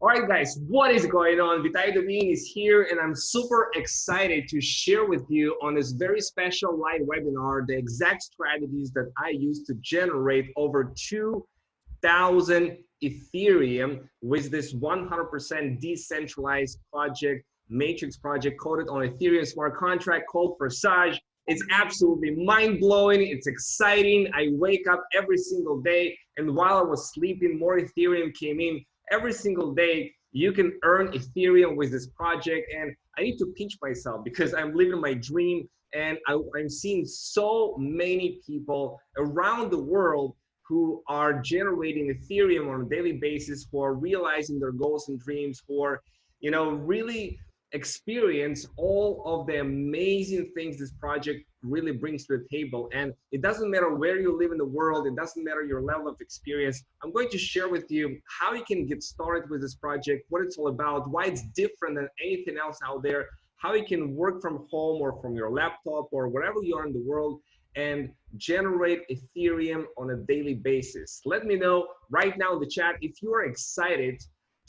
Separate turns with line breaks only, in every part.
All right, guys, what is going on? Vitaly Domin is here, and I'm super excited to share with you on this very special live webinar the exact strategies that I use to generate over 2,000 Ethereum with this 100% decentralized project, matrix project coded on Ethereum smart contract called Forsage. It's absolutely mind blowing. It's exciting. I wake up every single day, and while I was sleeping, more Ethereum came in every single day you can earn ethereum with this project and i need to pinch myself because i'm living my dream and I, i'm seeing so many people around the world who are generating ethereum on a daily basis who are realizing their goals and dreams who are you know really experience all of the amazing things this project really brings to the table. And it doesn't matter where you live in the world, it doesn't matter your level of experience. I'm going to share with you how you can get started with this project, what it's all about, why it's different than anything else out there, how you can work from home or from your laptop or wherever you are in the world and generate Ethereum on a daily basis. Let me know right now in the chat if you are excited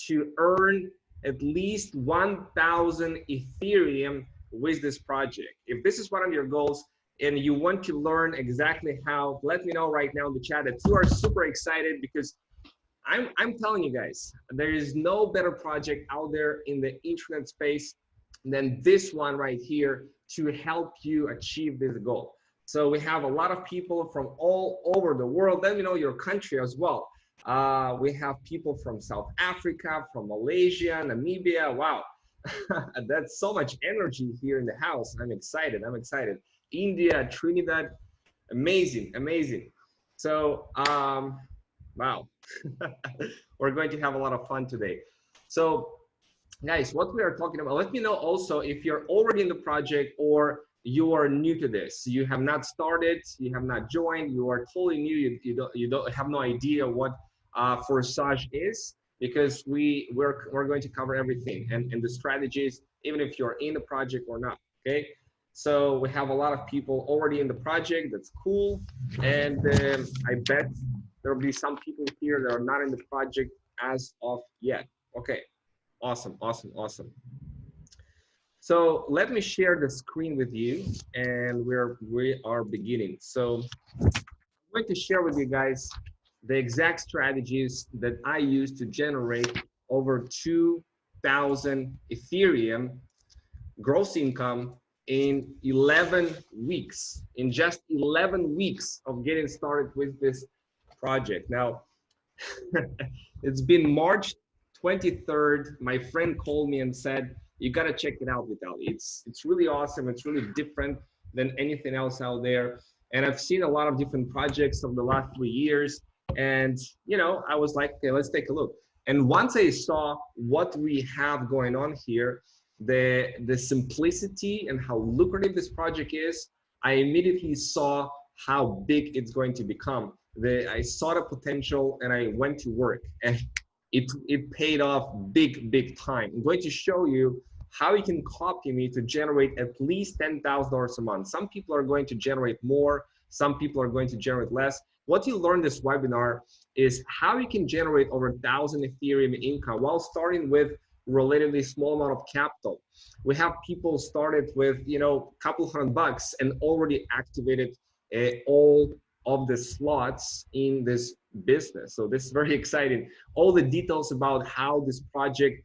to earn at least 1,000 Ethereum with this project. If this is one of your goals and you want to learn exactly how, let me know right now in the chat that you are super excited because I'm, I'm telling you guys, there is no better project out there in the internet space than this one right here to help you achieve this goal. So we have a lot of people from all over the world. Let me know your country as well. Uh, we have people from South Africa, from Malaysia, Namibia. Wow, that's so much energy here in the house. I'm excited. I'm excited. India, Trinidad, amazing, amazing. So, um, wow, we're going to have a lot of fun today. So, guys, what we are talking about, let me know also if you're already in the project or you are new to this you have not started you have not joined you are totally new you, you don't you don't have no idea what uh, Forsage is because we we're, we're going to cover everything and, and the strategies even if you're in the project or not okay? So we have a lot of people already in the project that's cool. And um, i bet there will be some people here that are not in the project as of yet okay? Awesome awesome awesome. So let me share the screen with you and we're we are beginning. So i'm going to share with you guys the exact strategies that I use to generate over 2,000 Ethereum gross income in 11 weeks, in just 11 weeks of getting started with this project. Now, it's been March 23rd. My friend called me and said, you got to check it out, Vitaly. It's, it's really awesome. It's really different than anything else out there. And I've seen a lot of different projects over the last three years. And, you know, I was like, okay, let's take a look. And once I saw what we have going on here, the, the simplicity and how lucrative this project is, I immediately saw how big it's going to become. The, I saw the potential and I went to work and it, it paid off big, big time. I'm going to show you how you can copy me to generate at least $10,000 a month. Some people are going to generate more, some people are going to generate less. What you learn this webinar is how you can generate over a thousand Ethereum income while starting with relatively small amount of capital. We have people started with, you know, a couple hundred bucks and already activated uh, all of the slots in this business. So this is very exciting. All the details about how this project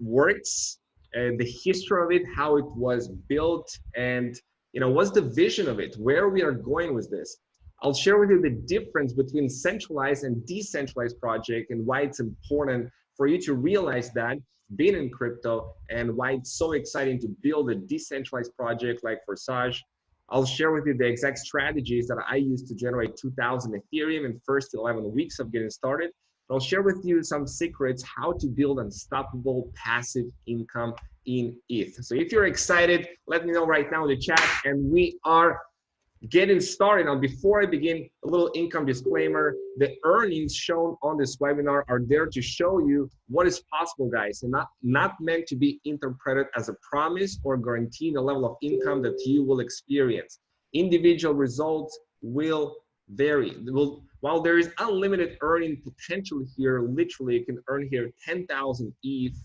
works, uh, the history of it, how it was built, and you know, what's the vision of it, where we are going with this. I'll share with you the difference between centralized and decentralized project and why it's important for you to realize that being in crypto and why it's so exciting to build a decentralized project like Forsage. I'll share with you the exact strategies that I used to generate 2000 Ethereum in first 11 weeks of getting started. I'll share with you some secrets how to build unstoppable passive income in ETH. So if you're excited, let me know right now in the chat and we are getting started. Now before i begin a little income disclaimer. The earnings shown on this webinar are there to show you what is possible guys and not not meant to be interpreted as a promise or guaranteeing the level of income that you will experience. Individual results will vary. Will while there is unlimited earning potential here, literally you can earn here 10,000 ETH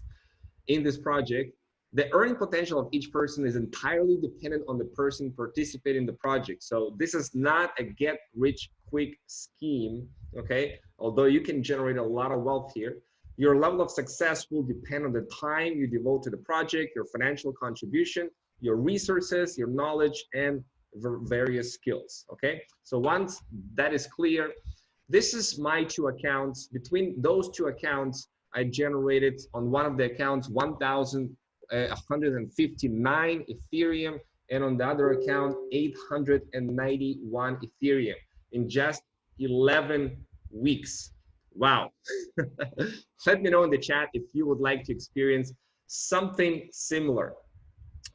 in this project, the earning potential of each person is entirely dependent on the person participating in the project. So this is not a get rich quick scheme, okay? Although you can generate a lot of wealth here, your level of success will depend on the time you devote to the project, your financial contribution, your resources, your knowledge, and various skills, okay? So once that is clear, this is my two accounts. Between those two accounts, I generated on one of the accounts 1,159 Ethereum and on the other account 891 Ethereum in just 11 weeks. Wow. Let me know in the chat if you would like to experience something similar,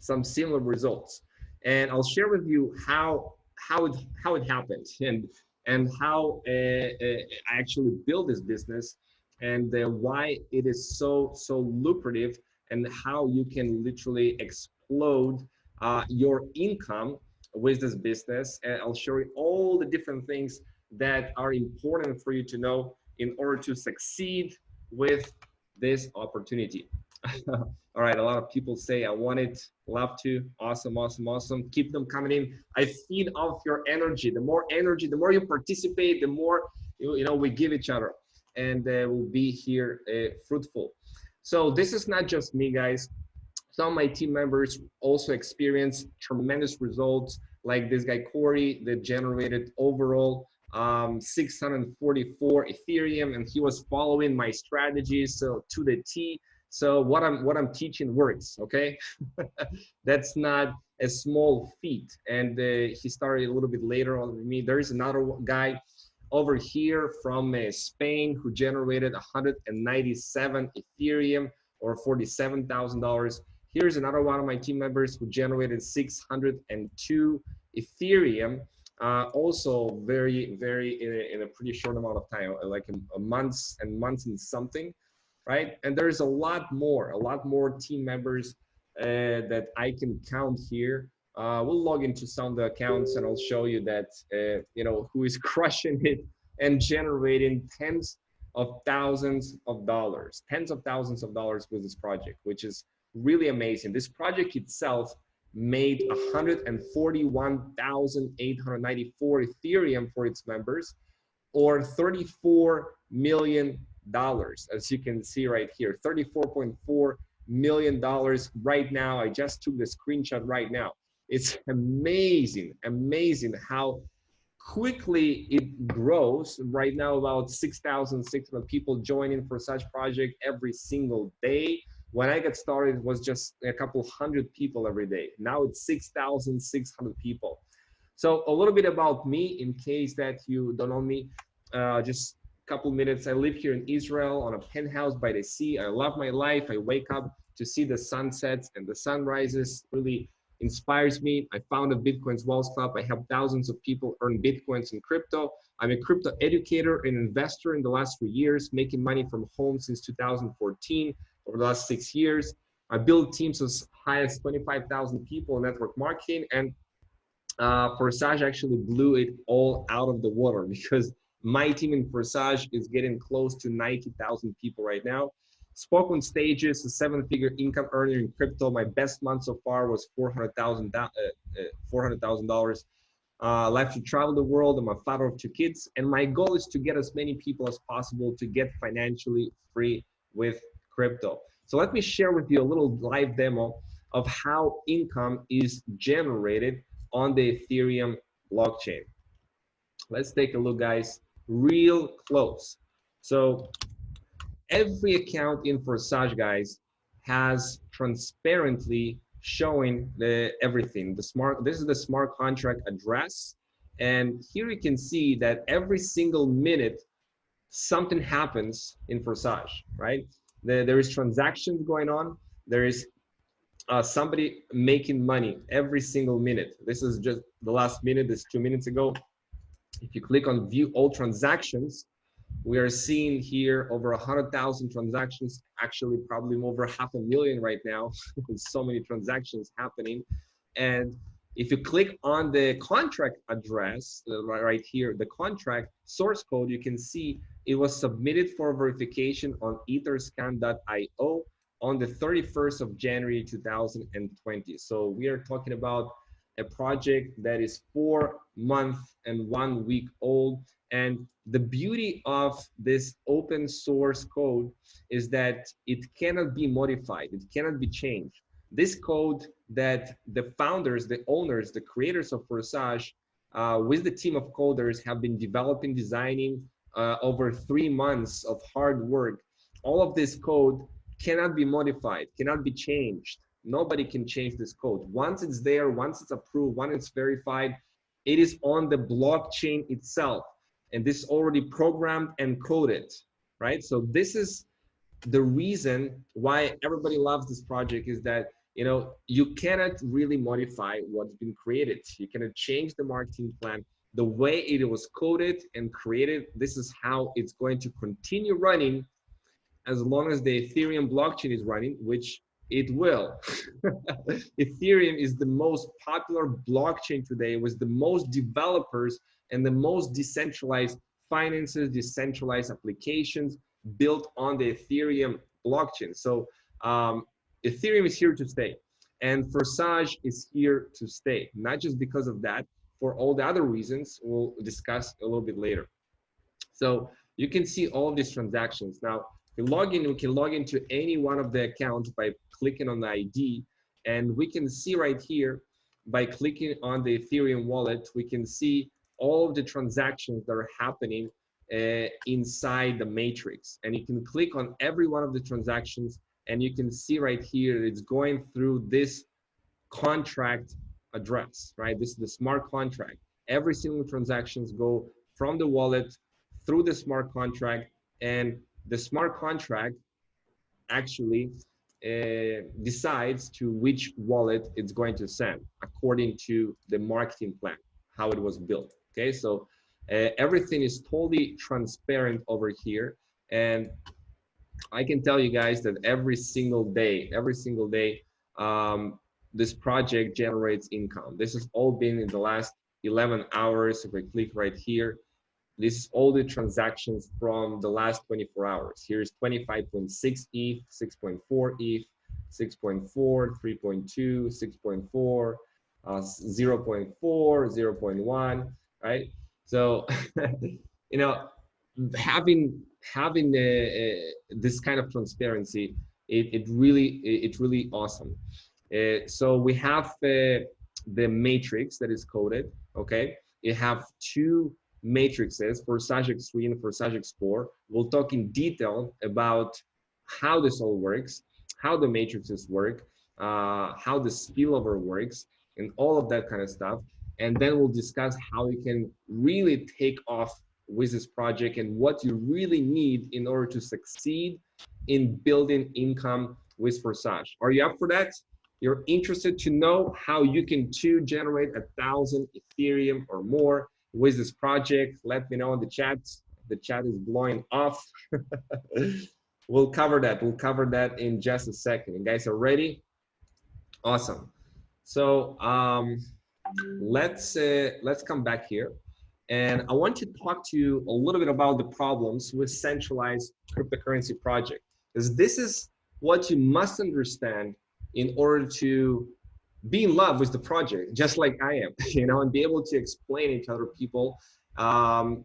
some similar results. And I'll share with you how how it how it happened and and how uh, uh, I actually built this business and uh, why it is so so lucrative and how you can literally explode uh, your income with this business. And i'll show you all the different things that are important for you to know in order to succeed with this opportunity. All right a lot of people say i want it. Love to. Awesome awesome awesome. Keep them coming in. I feed off your energy. The more energy the more you participate the more you, you know we give each other. And uh, will be here uh, fruitful. So this is not just me, guys. Some of my team members also experienced tremendous results, like this guy Corey that generated overall um, 644 Ethereum, and he was following my strategies so to the T. So what I'm what I'm teaching works. Okay, that's not a small feat. And uh, he started a little bit later on with me. There is another guy over here from uh, Spain who generated 197 Ethereum or $47,000. Here's another one of my team members who generated 602 Ethereum. Uh, also very, very in a, in a, pretty short amount of time, like a, a months and months and something, right? And there's a lot more, a lot more team members uh, that I can count here uh, we'll log into some of the accounts and I'll show you that, uh, you know, who is crushing it and generating tens of thousands of dollars, tens of thousands of dollars with this project, which is really amazing. This project itself made 141,894 Ethereum for its members or 34 million dollars as you can see right here. 34.4 million dollars right now. I just took the screenshot right now it's amazing, amazing how quickly it grows. Right now, about 6,600 people joining Forsage project every single day. When I got started, it was just a couple hundred people every day. Now it's 6,600 people. So a little bit about me, in case that you don't know me, uh, just a couple minutes. I live here in Israel on a penthouse by the sea. I love my life. I wake up to see the sunsets and the sunrises. Really inspires me. I founded Bitcoin's Wealth Club. I help thousands of people earn Bitcoins and crypto. I'm a crypto educator and investor in the last three years, making money from home since 2014 over the last six years. I built teams as high as 25,000 people in network marketing and uh, Forsage actually blew it all out of the water because my team in Forsage is getting close to 90,000 people right now spoke on stages, a seven-figure income earner in crypto. My best month so far was four hundred thousand uh, uh, dollars. Uh, life to travel the world. I'm a father of two kids, and my goal is to get as many people as possible to get financially free with crypto. So let me share with you a little live demo of how income is generated on the Ethereum blockchain. Let's take a look, guys, real close. So every account in Forsage, guys, has transparently showing the everything. The smart, this is the smart contract address. And here you can see that every single minute, something happens in Forsage, right? The, there is transactions going on. There is uh, somebody making money every single minute. This is just the last minute, this two minutes ago. If you click on view all transactions, we are seeing here over 100,000 transactions, actually probably over half a million right now, with so many transactions happening. And If you click on the contract address uh, right here, the contract source code, you can see it was submitted for verification on etherscan.io on the 31st of January 2020. So we are talking about a project that is four months and one week old. And the beauty of this open source code is that it cannot be modified. It cannot be changed. This code that the founders, the owners, the creators of Forsage, uh, with the team of coders have been developing, designing uh, over three months of hard work. All of this code cannot be modified, cannot be changed. Nobody can change this code. Once it's there, once it's approved, once it's verified, it is on the blockchain itself. And this is already programmed and coded, right? So this is the reason why everybody loves this project is that you know you cannot really modify what's been created you cannot change the marketing plan the way it was coded and created this is how it's going to continue running as long as the Ethereum blockchain is running, which it will. Ethereum is the most popular blockchain today with the most developers and the most decentralized finances, decentralized applications built on the Ethereum blockchain. So um, Ethereum is here to stay and Forsage is here to stay, not just because of that, for all the other reasons we'll discuss a little bit later. So you can see all these transactions. Now, we log in, we can log into any one of the accounts by clicking on the ID. And we can see right here, by clicking on the Ethereum wallet, we can see all of the transactions that are happening uh, inside the matrix. And you can click on every one of the transactions and you can see right here, it's going through this contract address, right? This is the smart contract. Every single transactions go from the wallet through the smart contract and the smart contract actually uh, decides to which wallet it's going to send according to the marketing plan, how it was built. Okay, so uh, everything is totally transparent over here. And I can tell you guys that every single day, every single day, um, this project generates income. This has all been in the last 11 hours. If I click right here, this is all the transactions from the last 24 hours. Here's 25.6 ETH, 6.4 ETH, 6.4, 3.2, 6.4, uh, 0.4, 0.1, right? So, you know, having having uh, uh, this kind of transparency, it, it really it's really awesome. Uh, so we have the matrix that is coded. Okay, you have two matrices Forsage X3 and Forsage X4. We'll talk in detail about how this all works, how the matrices work, uh, how the spillover works, and all of that kind of stuff. And then we'll discuss how you can really take off with this project and what you really need in order to succeed in building income with Forsage. Are you up for that? You're interested to know how you can to generate a thousand Ethereum or more with this project, let me know in the chat. The chat is blowing off. we'll cover that. We'll cover that in just a second. You guys are ready? Awesome. So um, let's uh, let's come back here. And I want to talk to you a little bit about the problems with centralized cryptocurrency project, because this is what you must understand in order to be in love with the project, just like I am, you know, and be able to explain it to other people um,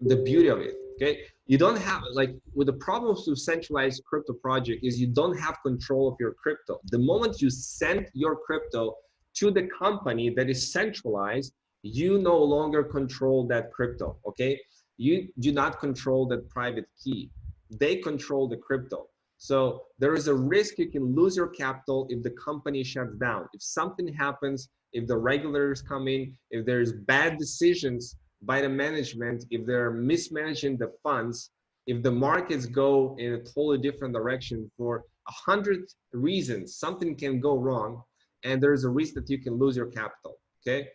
the beauty of it. Okay, you don't have like with the problems with centralized crypto project is you don't have control of your crypto. The moment you send your crypto to the company that is centralized, you no longer control that crypto. Okay, you do not control that private key. They control the crypto. So there is a risk you can lose your capital if the company shuts down. If something happens, if the regulators come in, if there's bad decisions by the management, if they're mismanaging the funds, if the markets go in a totally different direction for a hundred reasons, something can go wrong and there's a risk that you can lose your capital, okay?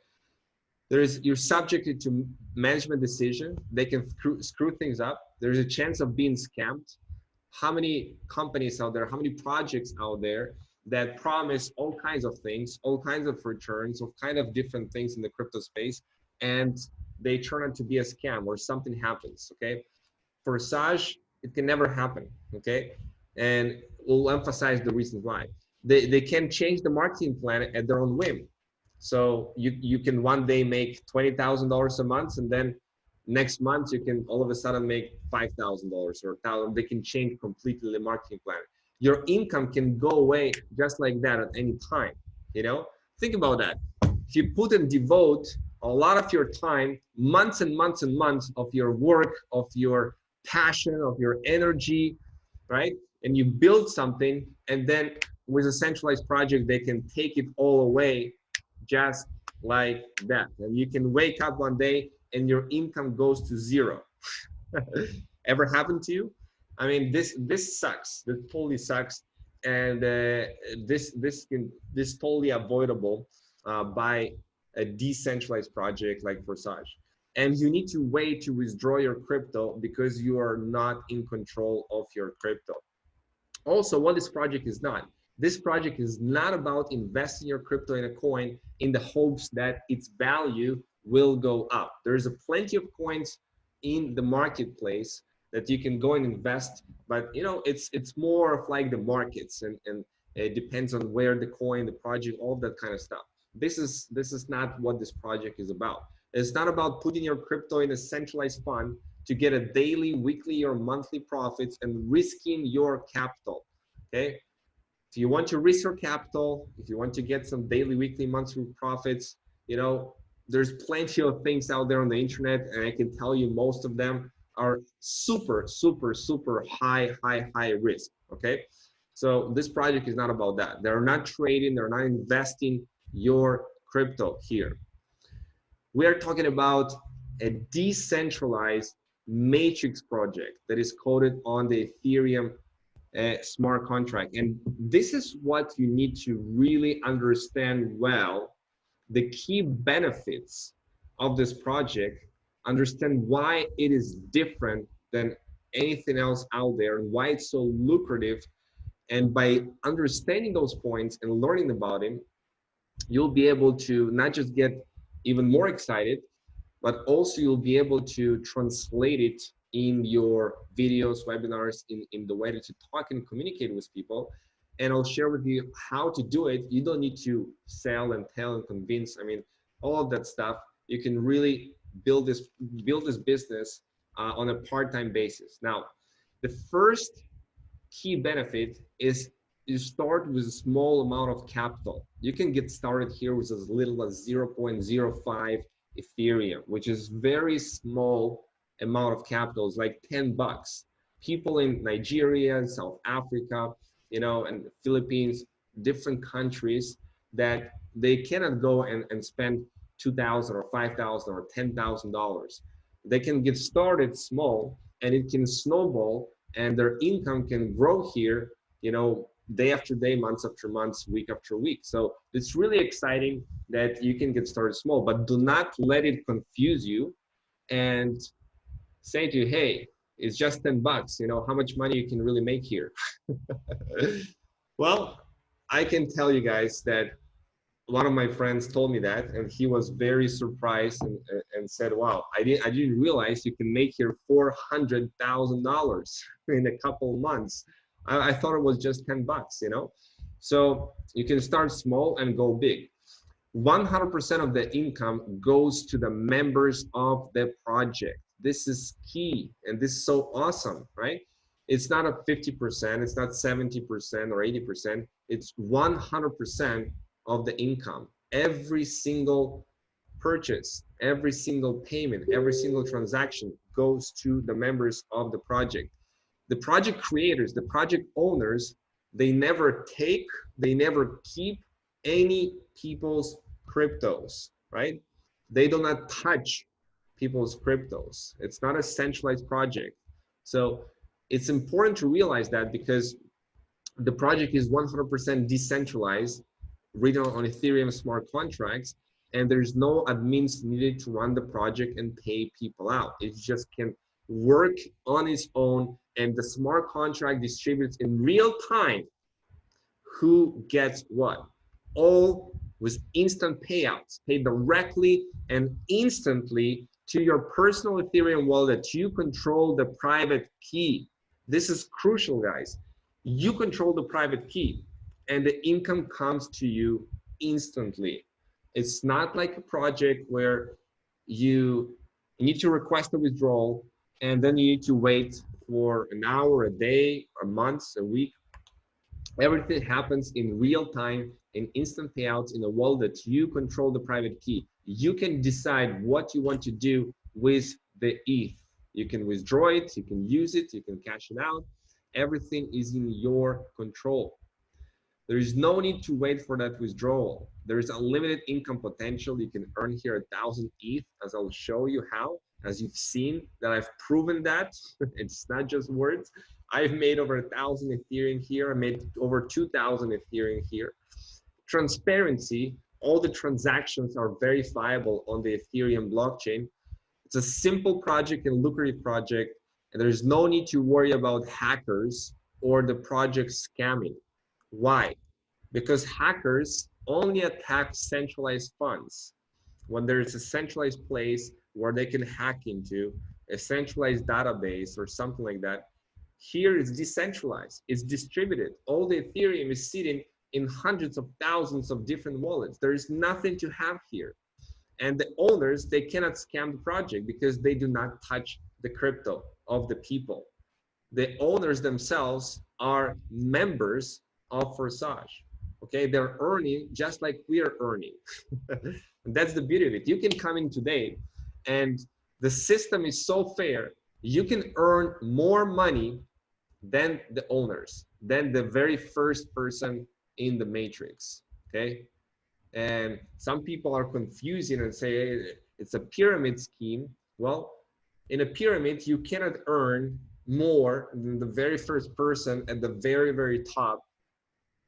There is, you're subjected to management decision. They can screw, screw things up. There's a chance of being scammed how many companies out there, how many projects out there that promise all kinds of things, all kinds of returns, all kind of different things in the crypto space, and they turn out to be a scam or something happens. Okay, Forsage, it can never happen. Okay, and we'll emphasize the reasons why. They they can change the marketing plan at their own whim. So you you can one day make twenty thousand dollars a month, and then next month you can all of a sudden make five thousand dollars or thousand. They can change completely the marketing plan. Your income can go away just like that at any time you know? Think about that. If you put and devote a lot of your time months and months and months of your work of your passion of your energy right? And you build something and then with a centralized project they can take it all away just like that. And you can wake up one day and your income goes to zero ever happened to you I mean, this this sucks. This totally sucks, and uh, this this can this totally avoidable uh, by a decentralized project like Forsage. And you need to wait to withdraw your crypto because you are not in control of your crypto. Also, what this project is not. This project is not about investing your crypto in a coin in the hopes that its value will go up. There's a plenty of coins in the marketplace that you can go and invest but you know it's it's more of like the markets and and it depends on where the coin the project all that kind of stuff. This is this is not what this project is about. It's not about putting your crypto in a centralized fund to get a daily weekly or monthly profits and risking your capital okay? If you want to risk your capital if you want to get some daily weekly monthly profits you know there's plenty of things out there on the internet and i can tell you most of them are super, super, super high, high, high risk. Okay. So this project is not about that. They're not trading, they're not investing your crypto here. We are talking about a decentralized matrix project that is coded on the Ethereum uh, smart contract. And this is what you need to really understand well, the key benefits of this project understand why it is different than anything else out there and why it's so lucrative. And by understanding those points and learning about it, you'll be able to not just get even more excited, but also you'll be able to translate it in your videos, webinars, in, in the way that you talk and communicate with people. And I'll share with you how to do it. You don't need to sell and tell and convince. I mean, all of that stuff. You can really build this build this business uh, on a part-time basis. Now, the first key benefit is you start with a small amount of capital. You can get started here with as little as 0.05 Ethereum, which is very small amount of capital. It's like 10 bucks. People in Nigeria, South Africa, you know, and Philippines, different countries that they cannot go and, and spend 2000 or 5000 or $10,000. They can get started small and it can snowball and their income can grow here, you know, day after day, months after months, week after week. So it's really exciting that you can get started small, but do not let it confuse you and say to you, hey, it's just 10 bucks, you know, how much money you can really make here. well, I can tell you guys that one of my friends told me that and he was very surprised and, and said wow i didn't i didn't realize you can make here four hundred thousand dollars in a couple months. I, I, thought it was just 10 bucks you know? So you can start small and go big. 100% of the income goes to the members of the project this is key and this is so awesome right it's not a 50% it's not 70% or 80% it's 100% of the income. Every single purchase, every single payment, every single transaction goes to the members of the project. The project creators, the project owners, they never take, they never keep any people's cryptos, right? They do not touch people's cryptos. It's not a centralized project. So it's important to realize that because the project is 100% decentralized written on Ethereum smart contracts, and there's no admins needed to run the project and pay people out. It just can work on its own, and the smart contract distributes in real time who gets what. All with instant payouts, paid directly and instantly to your personal Ethereum wallet. You control the private key. This is crucial, guys. You control the private key and the income comes to you instantly. It's not like a project where you need to request a withdrawal and then you need to wait for an hour, a day, a month, a week. Everything happens in real time in instant payouts in a wallet. That you control the private key. You can decide what you want to do with the ETH. You can withdraw it, you can use it, you can cash it out. Everything is in your control. There is no need to wait for that withdrawal. There is unlimited income potential. You can earn here a thousand ETH, as I'll show you how. As you've seen that I've proven that it's not just words. I've made over a thousand Ethereum here. I made over 2,000 Ethereum here. Transparency, all the transactions are verifiable on the Ethereum blockchain. It's a simple project and lucrative project, and there's no need to worry about hackers or the project scamming. Why? Because hackers only attack centralized funds. When there's a centralized place where they can hack into, a centralized database or something like that, here it's decentralized, it's distributed. All the Ethereum is sitting in hundreds of thousands of different wallets. There is nothing to have here. And the owners, they cannot scam the project because they do not touch the crypto of the people. The owners themselves are members of Forsage. Okay, they're earning just like we are earning. And that's the beauty of it. You can come in today and the system is so fair. You can earn more money than the owners, than the very first person in the matrix. Okay. And some people are confusing and say it's a pyramid scheme. Well, in a pyramid, you cannot earn more than the very first person at the very, very top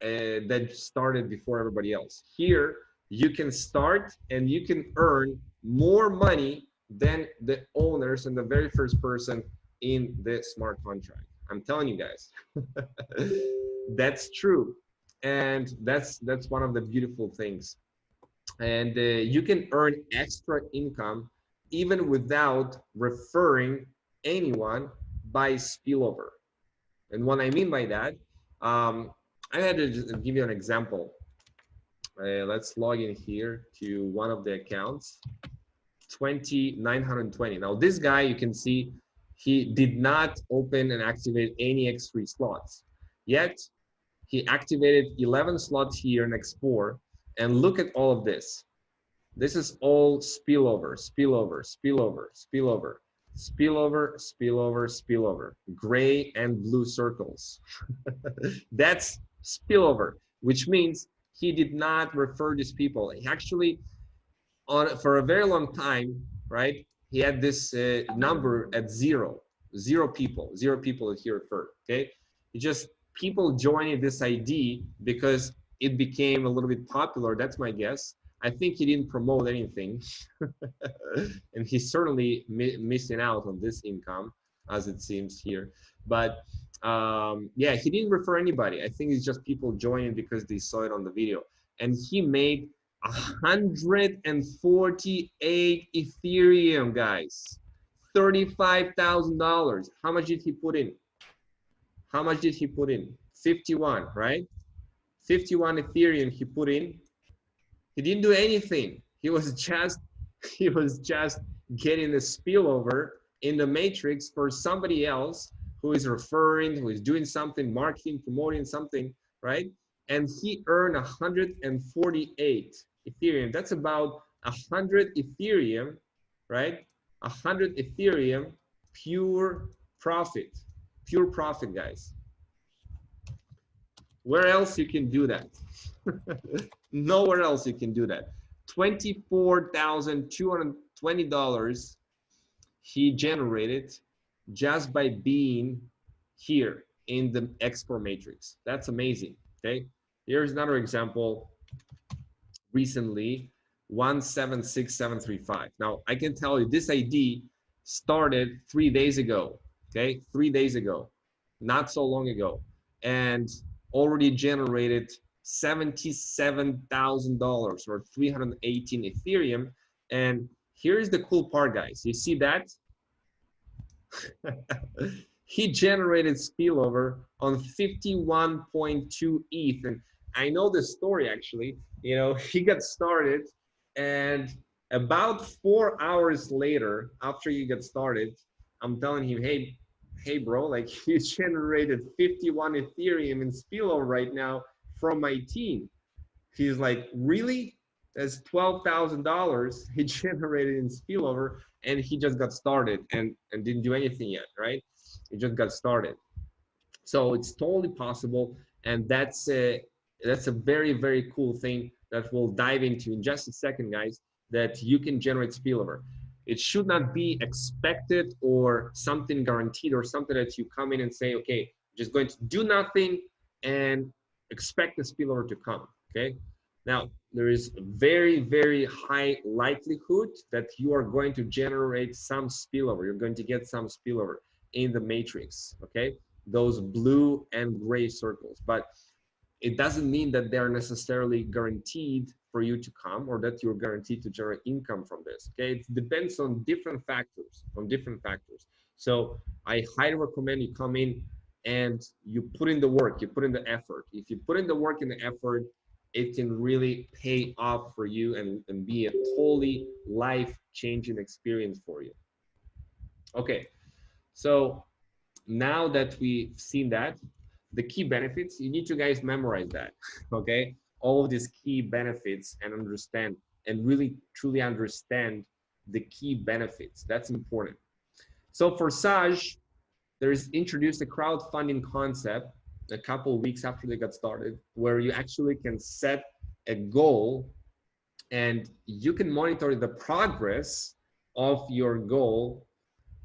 uh, that started before everybody else. Here, you can start and you can earn more money than the owners and the very first person in the smart contract. I'm telling you guys, that's true. And that's that's one of the beautiful things. And uh, you can earn extra income even without referring anyone by spillover. And what I mean by that, um, I had to give you an example. Uh, let's log in here to one of the accounts, 20920. Now this guy, you can see he did not open and activate any X3 slots. Yet he activated 11 slots here in X4 and look at all of this. This is all spillover, spillover, spillover, spillover, spillover, spillover, spillover, gray and blue circles. That's spillover, which means he did not refer these people. He actually, on for a very long time, right? He had this uh, number at zero, zero people, zero people that he referred. Okay, he just people joining this ID because it became a little bit popular. That's my guess. I think he didn't promote anything, and he's certainly mi missing out on this income, as it seems here. But um, yeah, he didn't refer anybody. I think it's just people joining because they saw it on the video. And he made 148 Ethereum, guys. $35,000. How much did he put in? How much did he put in? 51, right? 51 Ethereum he put in. He didn't do anything. He was just he was just getting the spillover in the matrix for somebody else who is referring, who is doing something, marketing, promoting something, right? And he earned 148 Ethereum. That's about 100 Ethereum, right? 100 Ethereum pure profit, pure profit, guys. Where else you can do that? Nowhere else you can do that. $24,220 he generated just by being here in the X4 matrix. That's amazing, okay? Here's another example recently, 176735. Now, I can tell you this ID started three days ago, okay? Three days ago, not so long ago. And already generated $77,000 or 318 Ethereum. And here's the cool part, guys. You see that? he generated spillover on 51.2 ETH. And I know the story actually. You know, he got started and about four hours later, after you get started, I'm telling him, hey, hey, bro, like you generated 51 Ethereum in spillover right now from my team. He's like, really? That's $12,000 he generated in spillover and he just got started and, and didn't do anything yet, right? He just got started. So it's totally possible. And that's a, that's a very, very cool thing that we'll dive into in just a second, guys, that you can generate spillover. It should not be expected or something guaranteed or something that you come in and say, okay, just going to do nothing and expect the spillover to come, okay? Now, there is very, very high likelihood that you are going to generate some spillover. You're going to get some spillover in the matrix, okay? Those blue and gray circles. But it doesn't mean that they're necessarily guaranteed for you to come or that you're guaranteed to generate income from this okay? It depends on different factors on different factors. So i highly recommend you come in and you put in the work you put in the effort. If you put in the work and the effort it can really pay off for you and, and be a totally life changing experience for you. Okay so now that we've seen that the key benefits you need to guys memorize that okay all of these key benefits and understand and really truly understand the key benefits. That's important. So Forsage there's introduced a crowdfunding concept a couple weeks after they got started where you actually can set a goal and you can monitor the progress of your goal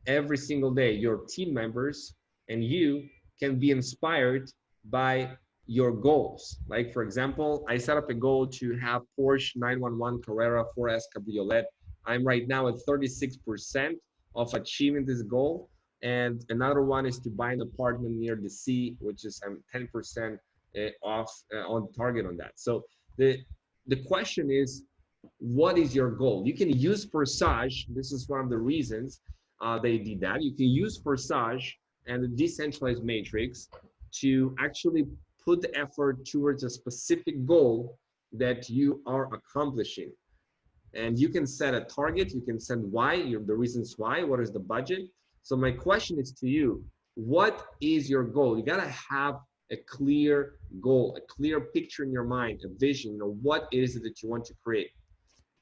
every single day. Your team members and you can be inspired by your goals. Like for example, I set up a goal to have Porsche 911 Carrera 4S Cabriolet. I'm right now at 36% of achieving this goal. And another one is to buy an apartment near the sea, which is I'm 10% eh, off uh, on target on that. So the the question is, what is your goal? You can use Forsage. This is one of the reasons uh, they did that. You can use Forsage and the decentralized matrix to actually put the effort towards a specific goal that you are accomplishing. And you can set a target, you can set why, the reasons why, what is the budget. So my question is to you, what is your goal? You gotta have a clear goal, a clear picture in your mind, a vision, you know, what is it that you want to create?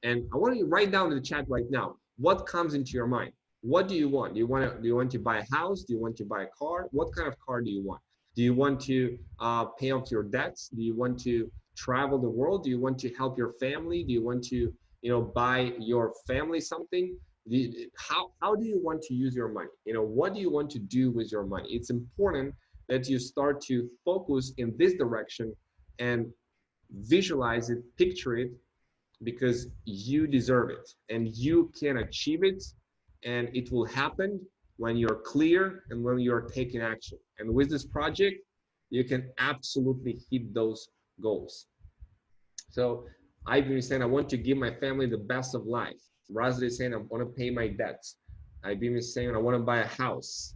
And I want you to write down in the chat right now, what comes into your mind? What do you want? Do you want to, do you want to buy a house? Do you want to buy a car? What kind of car do you want? Do you want to uh, pay off your debts? Do you want to travel the world? Do you want to help your family? Do you want to, you know, buy your family something? You, how, how do you want to use your money? You know, what do you want to do with your money? It's important that you start to focus in this direction and visualize it, picture it, because you deserve it and you can achieve it and it will happen when you're clear and when you're taking action. And with this project, you can absolutely hit those goals. So I've been saying I want to give my family the best of life. Razli is saying I want to pay my debts. I've been saying I want to buy a house.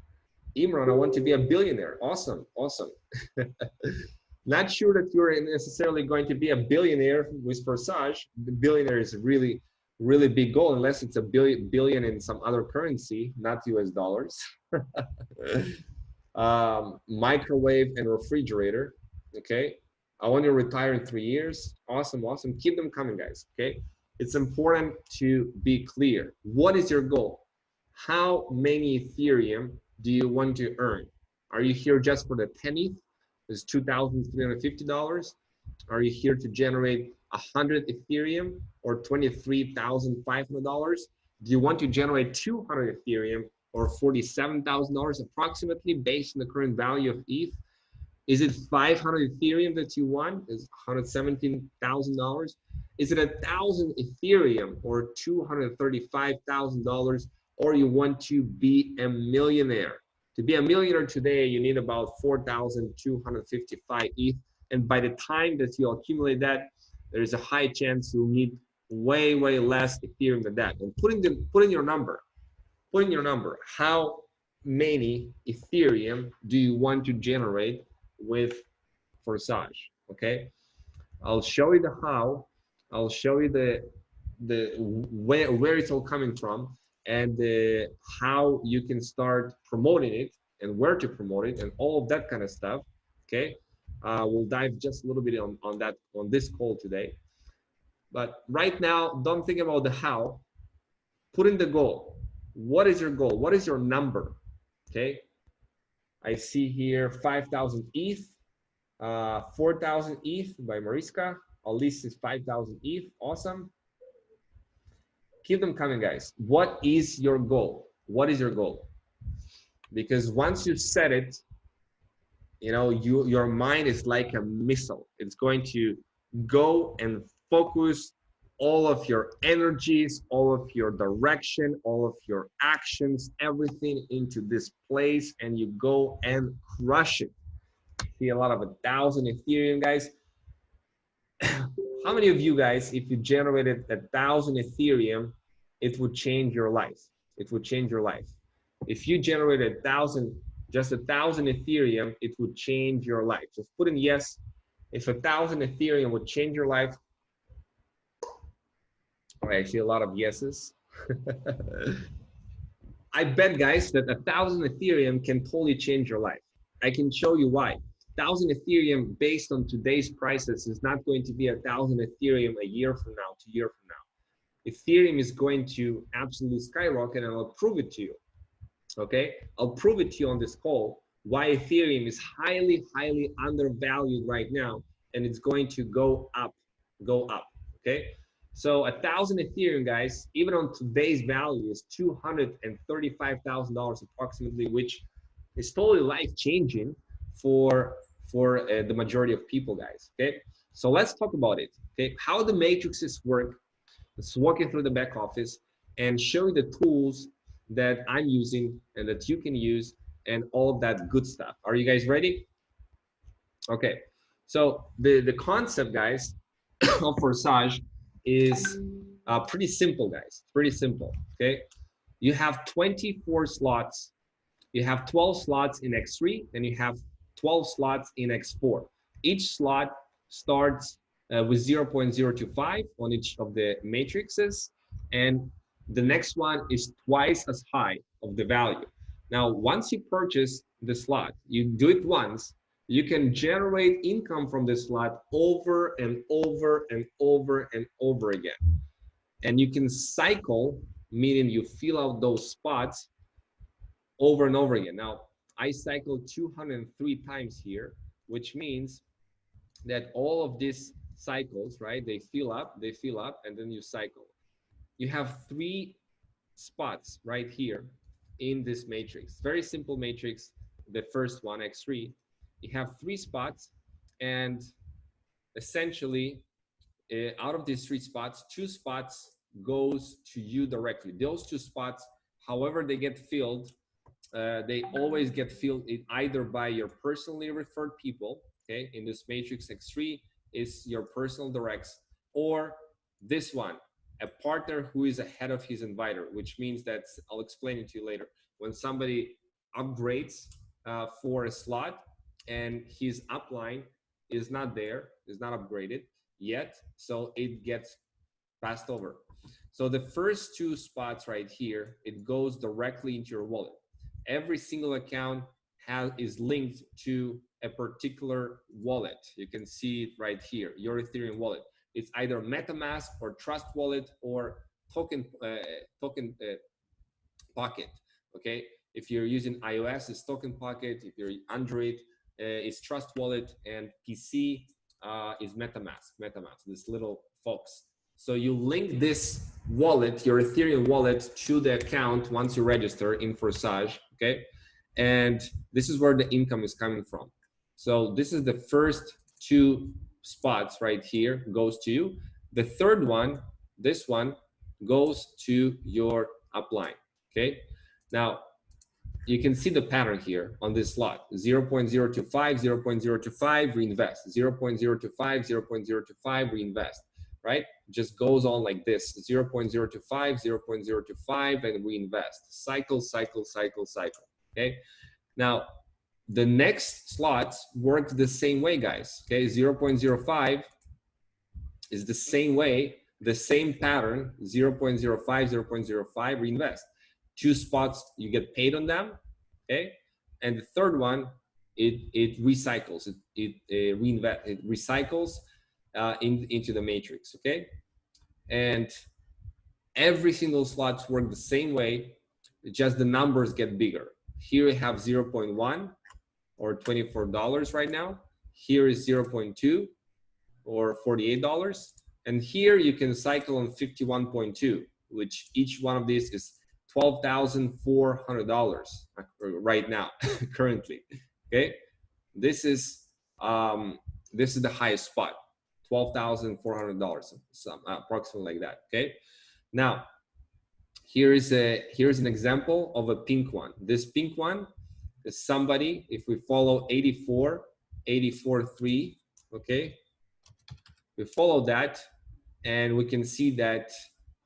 Imran, I want to be a billionaire. Awesome, awesome. Not sure that you're necessarily going to be a billionaire with Forsage. The billionaire is really really big goal unless it's a billion billion in some other currency, not US dollars. um, microwave and refrigerator. Okay. I want to retire in three years. Awesome, awesome. Keep them coming, guys. Okay. It's important to be clear. What is your goal? How many Ethereum do you want to earn? Are you here just for the 10 is $2,350. Are you here to generate 100 Ethereum or $23,500? Do you want to generate 200 Ethereum or $47,000 approximately based on the current value of ETH? Is it 500 Ethereum that you want? Is $117,000? Is it a thousand Ethereum or $235,000 or you want to be a millionaire? To be a millionaire today, you need about 4,255 ETH. And by the time that you accumulate that, there is a high chance you'll need way, way less Ethereum than that. And putting the putting your number, putting your number, how many Ethereum do you want to generate with Forsage? Okay, I'll show you the how. I'll show you the the where where it's all coming from and uh, how you can start promoting it and where to promote it and all of that kind of stuff. Okay, uh, we'll dive just a little bit on on that on this call today. But right now, don't think about the how. Put in the goal. What is your goal? What is your number? Okay. I see here 5,000 ETH, uh, 4,000 ETH by Mariska. At least it's 5,000 ETH. Awesome. Keep them coming, guys. What is your goal? What is your goal? Because once you set it, you know, you your mind is like a missile. It's going to go and focus all of your energies, all of your direction, all of your actions, everything into this place, and you go and crush it. See a lot of a thousand Ethereum guys. How many of you guys, if you generated a thousand Ethereum, it would change your life? It would change your life. If you generated a thousand, just a thousand Ethereum, it would change your life. Just put in yes. If a thousand Ethereum would change your life, oh, actually a lot of yeses. I bet guys that a thousand Ethereum can totally change your life. I can show you why. Thousand Ethereum based on today's prices is not going to be a thousand Ethereum a year from now, two year from now. Ethereum is going to absolutely skyrocket and I'll prove it to you. Okay, I'll prove it to you on this call why Ethereum is highly, highly undervalued right now and it's going to go up, go up. Okay, so a thousand Ethereum, guys, even on today's value is $235,000 approximately, which is totally life changing for, for uh, the majority of people, guys, okay? So let's talk about it, okay? How the matrices work. Let's walk you through the back office and show you the tools that I'm using and that you can use and all that good stuff. Are you guys ready? Okay, so the, the concept, guys, of Forsage is uh, pretty simple, guys. Pretty simple, okay? You have 24 slots. You have 12 slots in X3, and you have 12 slots in X4. Each slot starts uh, with 0.025 on each of the matrices, and the next one is twice as high of the value. Now, once you purchase the slot, you do it once, you can generate income from this slot over and over and over and over again. And you can cycle, meaning you fill out those spots over and over again. Now, I cycled 203 times here, which means that all of these cycles, right, they fill up, they fill up, and then you cycle. You have three spots right here in this matrix. Very simple matrix. The first one, X3, you have three spots and essentially uh, out of these three spots, two spots goes to you directly. Those two spots, however they get filled, uh, they always get filled either by your personally referred people, okay? In this matrix X3 is your personal directs, or this one, a partner who is ahead of his inviter, which means that I'll explain it to you later. When somebody upgrades uh, for a slot, and his upline is not there, is not upgraded yet, so it gets passed over. So the first two spots right here, it goes directly into your wallet. Every single account has is linked to a particular wallet. You can see it right here, your Ethereum wallet. It's either MetaMask or Trust Wallet or Token uh, Token uh, Pocket. Okay, if you're using iOS, it's Token Pocket. If you're Android, uh, is Trust Wallet and PC uh, is MetaMask, MetaMask, this little fox. So you link this wallet, your Ethereum wallet to the account once you register in Forsage, okay? And this is where the income is coming from. So this is the first two spots right here goes to you. The third one, this one, goes to your upline, okay? Now, you can see the pattern here on this slot. 0 0.025 0 0.025 reinvest. 0 0.025 0 0.025 reinvest right? Just goes on like this. 0 0.025 0 0.025 and reinvest. Cycle cycle cycle cycle okay? Now the next slots work the same way guys okay? 0 0.05 is the same way the same pattern 0 0.05 0 0.05 reinvest. Two spots you get paid on them okay? And the third one it it recycles it it, uh, reinvest it recycles uh, in, into the matrix okay? And every single slots work the same way just the numbers get bigger. Here we have 0.1 or $24 right now here is 0.2 or $48 and here you can cycle on 51.2 which each one of these is $12,400 right now, currently, okay? This is, um, this is the highest spot, $12,400, some approximately like that, okay? Now, here is a, here's an example of a pink one. This pink one is somebody, if we follow 84, 84, 3, okay? We follow that and we can see that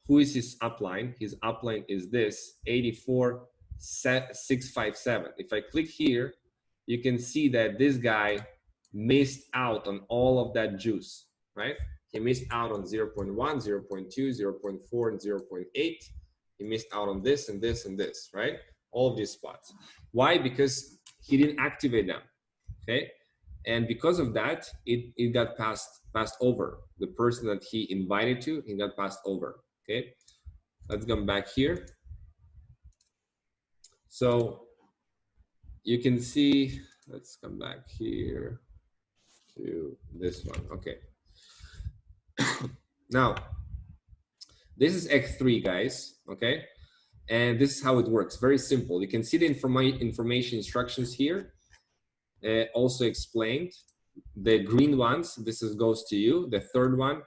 who is his upline? His upline is this 84657. If I click here, you can see that this guy missed out on all of that juice, right? He missed out on 0 0.1, 0 0.2, 0 0.4, and 0 0.8. He missed out on this and this and this, right? All of these spots. Why? Because he didn't activate them, okay? And because of that, it, it got passed, passed over. The person that he invited to, he got passed over. Okay, let's come back here. So you can see, let's come back here to this one. Okay. now, this is X3, guys. Okay. And this is how it works. Very simple. You can see the informa information instructions here. Uh, also explained. The green ones, this is, goes to you. The third one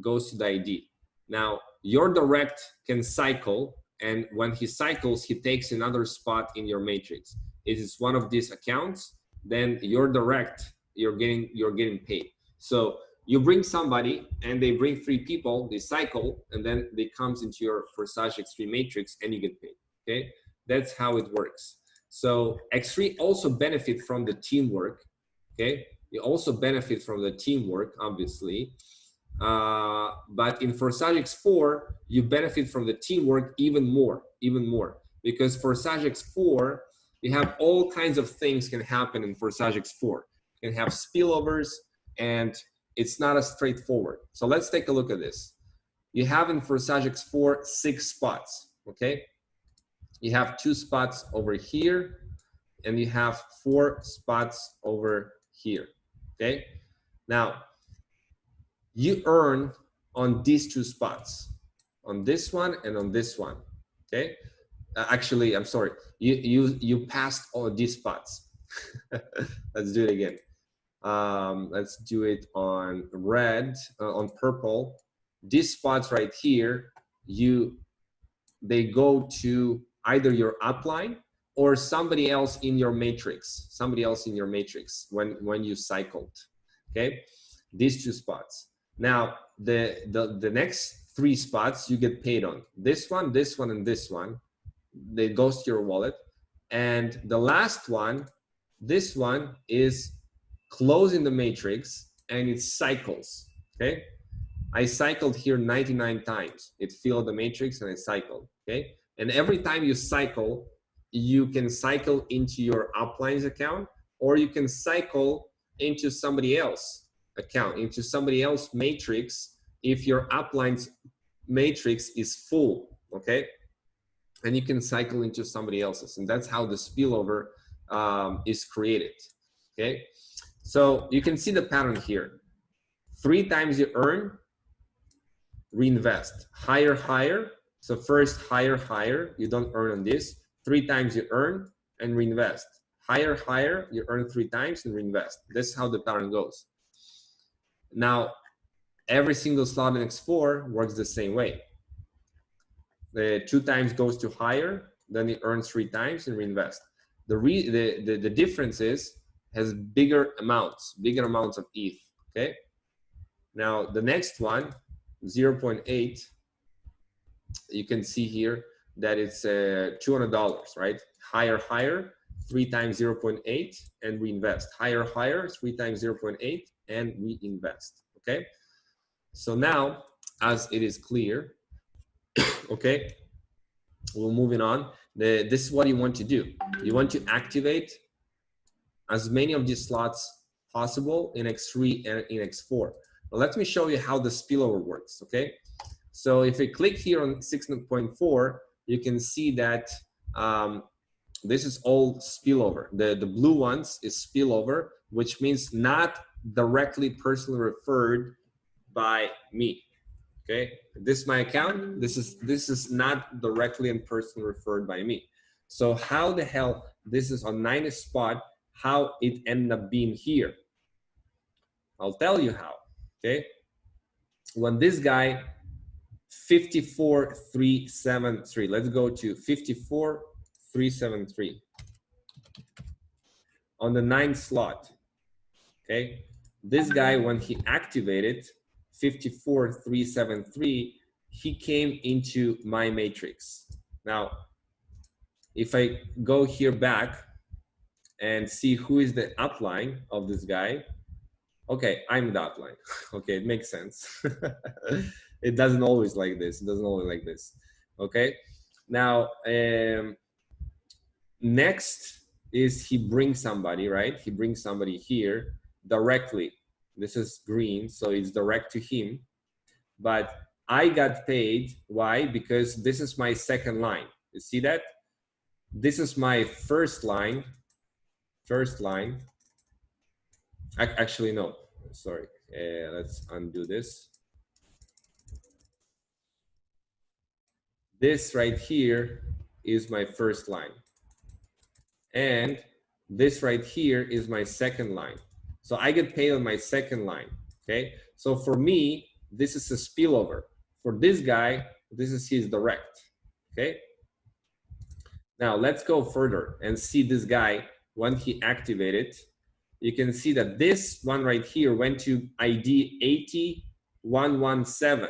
goes to the ID. Now, your direct can cycle and when he cycles he takes another spot in your matrix it is one of these accounts then your direct you're getting you're getting paid so you bring somebody and they bring three people they cycle and then they comes into your forsage x3 matrix and you get paid okay that's how it works so x3 also benefit from the teamwork okay you also benefit from the teamwork obviously uh, but in Forsage X4, you benefit from the teamwork even more, even more. Because Forsage X4, you have all kinds of things can happen in Forsage X4. You can have spillovers and it's not as straightforward. So let's take a look at this. You have in Forsage X4 six spots, okay? You have two spots over here and you have four spots over here, okay? Now, you earn on these two spots, on this one and on this one, okay? Uh, actually, I'm sorry, you, you, you passed all these spots. let's do it again. Um, let's do it on red, uh, on purple. These spots right here, you, they go to either your upline or somebody else in your matrix, somebody else in your matrix when, when you cycled, okay? These two spots. Now, the, the, the next three spots you get paid on. This one, this one, and this one. They goes to your wallet. And the last one, this one is closing the matrix and it cycles, okay? I cycled here 99 times. It filled the matrix and it cycled, okay? And every time you cycle, you can cycle into your uplines account or you can cycle into somebody else account into somebody else matrix if your uplines matrix is full, okay? And you can cycle into somebody else's. And that's how the spillover um, is created, okay? So you can see the pattern here. Three times you earn, reinvest. Higher, higher. So first higher, higher. You don't earn on this. Three times you earn and reinvest. Higher, higher. You earn three times and reinvest. This is how the pattern goes. Now, every single slot in X4 works the same way. The two times goes to higher, then it earns three times and reinvest. the, re, the, the, the difference is has bigger amounts, bigger amounts of ETH, okay? Now, the next one, 0.8, you can see here that it's uh, $200, right? Higher, higher, three times 0.8 and we invest. Higher, higher, three times 0.8 and we invest, okay? So now, as it is clear, okay, we're moving on. The, this is what you want to do. You want to activate as many of these slots possible in X3 and in X4. let me show you how the spillover works, okay? So if we click here on 6.4, you can see that um, this is all spillover. The, the blue ones is spillover, which means not directly personally referred by me. Okay, this is my account. This is this is not directly and personally referred by me. So how the hell this is on 90 spot, how it ended up being here? I'll tell you how. Okay, when this guy 54373, let's go to 54373 on the ninth slot. Okay, this guy when he activated 54373, he came into my matrix. Now, if I go here back and see who is the upline of this guy, okay, I'm the upline. okay, it makes sense. it doesn't always like this. It doesn't always like this. Okay, now um, next is he brings somebody, right? He brings somebody here directly this is green, so it's direct to him. But I got paid, why? Because this is my second line. You see that? This is my first line, first line. Actually, no, sorry. Uh, let's undo this. This right here is my first line. And this right here is my second line. So I get paid on my second line, okay? So for me, this is a spillover. For this guy, this is his direct, okay? Now let's go further and see this guy when he activated. You can see that this one right here went to ID 80117,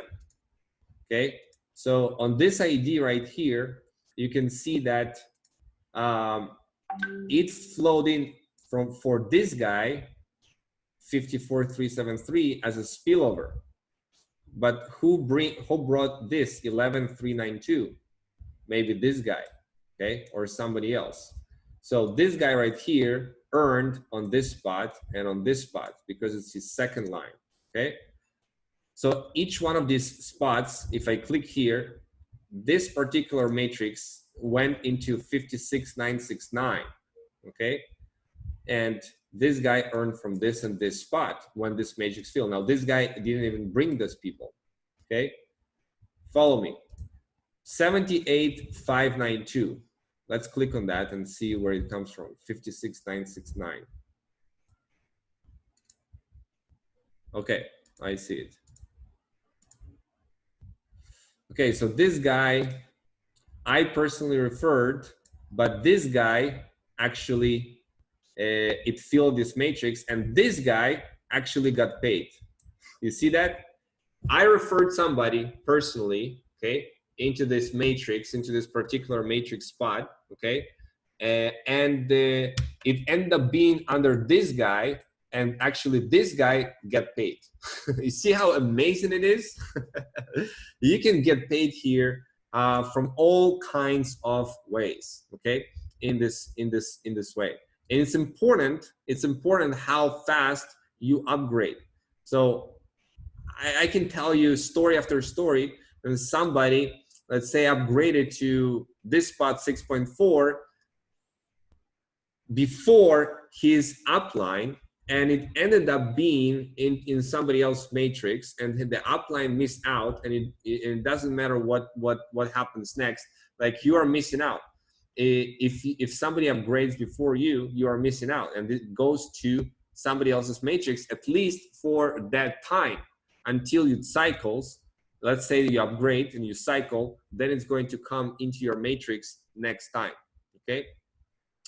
okay? So on this ID right here, you can see that um, it flowed in from for this guy 54373 as a spillover. But who bring who brought this 11392? Maybe this guy, okay, or somebody else. So this guy right here earned on this spot and on this spot because it's his second line, okay? So each one of these spots, if I click here, this particular matrix went into 56969, okay? And this guy earned from this and this spot when this matrix filled. Now this guy didn't even bring those people, okay? Follow me. 78592. Let's click on that and see where it comes from, 56969. Okay, I see it. Okay, so this guy, I personally referred, but this guy actually uh, it filled this matrix and this guy actually got paid. You see that? I referred somebody personally, okay, into this matrix, into this particular matrix spot, okay, uh, and uh, it ended up being under this guy and actually this guy get paid. you see how amazing it is? you can get paid here uh, from all kinds of ways, okay, in this, in this, in this way. And it's important, it's important how fast you upgrade. So I, I can tell you story after story when somebody, let's say upgraded to this spot 6.4 before his upline and it ended up being in, in somebody else's matrix and the upline missed out and it, it, doesn't matter what, what, what happens next, like you are missing out if if somebody upgrades before you, you are missing out, and it goes to somebody else's matrix at least for that time until it cycles. Let's say you upgrade and you cycle, then it's going to come into your matrix next time. Okay,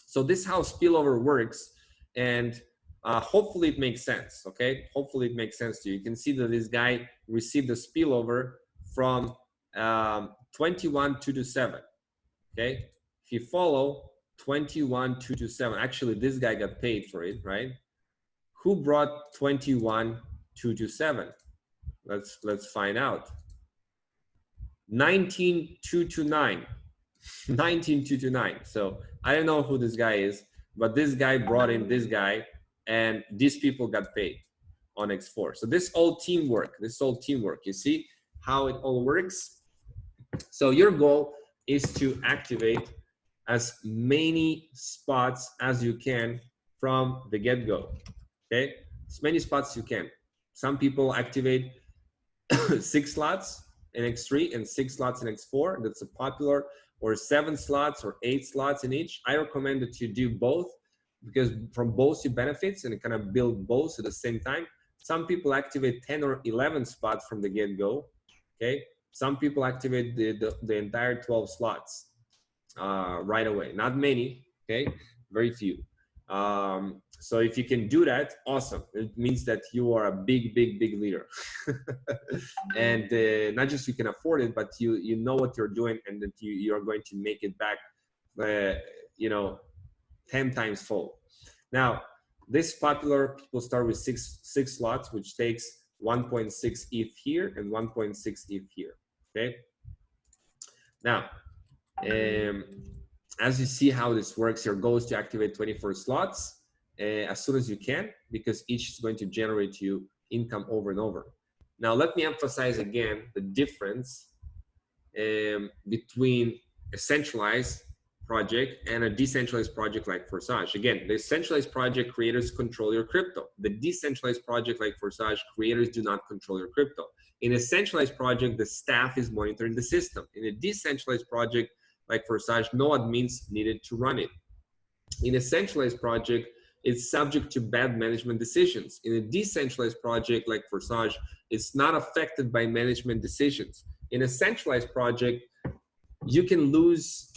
So this is how spillover works. And uh, hopefully it makes sense, okay? Hopefully it makes sense to you. You can see that this guy received a spillover from um, 21 2 to 7, okay? If you follow 21 2 to 7, actually this guy got paid for it, right? Who brought 21 2 to 7? Let's, let's find out. 19 2 to 9. 19 to 9. So I don't know who this guy is, but this guy brought in this guy and these people got paid on X4. So this all teamwork, this all teamwork. You see how it all works? So your goal is to activate as many spots as you can from the get-go, okay? As many spots you can. Some people activate six slots in X3 and six slots in X4. That's a popular, or seven slots or eight slots in each. I recommend that you do both because from both you benefits and kind of build both at the same time. Some people activate 10 or 11 spots from the get-go, okay? Some people activate the, the, the entire 12 slots uh, right away. Not many, okay? Very few. Um, so if you can do that, awesome. It means that you are a big, big, big leader. and uh, not just you can afford it, but you you know what you're doing and that you, you're going to make it back, uh, you know, 10 times full. Now, this popular, people start with six, six slots, which takes 1.6 ETH here and 1.6 ETH here, okay? Now, um, as you see how this works, your goal is to activate 24 slots uh, as soon as you can, because each is going to generate you income over and over. Now, let me emphasize again the difference um, between a centralized project and a decentralized project like Forsage. Again, the centralized project creators control your crypto. The decentralized project like Forsage creators do not control your crypto. In a centralized project, the staff is monitoring the system. In a decentralized project like Forsage, no admins needed to run it. In a centralized project, it's subject to bad management decisions. In a decentralized project like Forsage, it's not affected by management decisions. In a centralized project, you can lose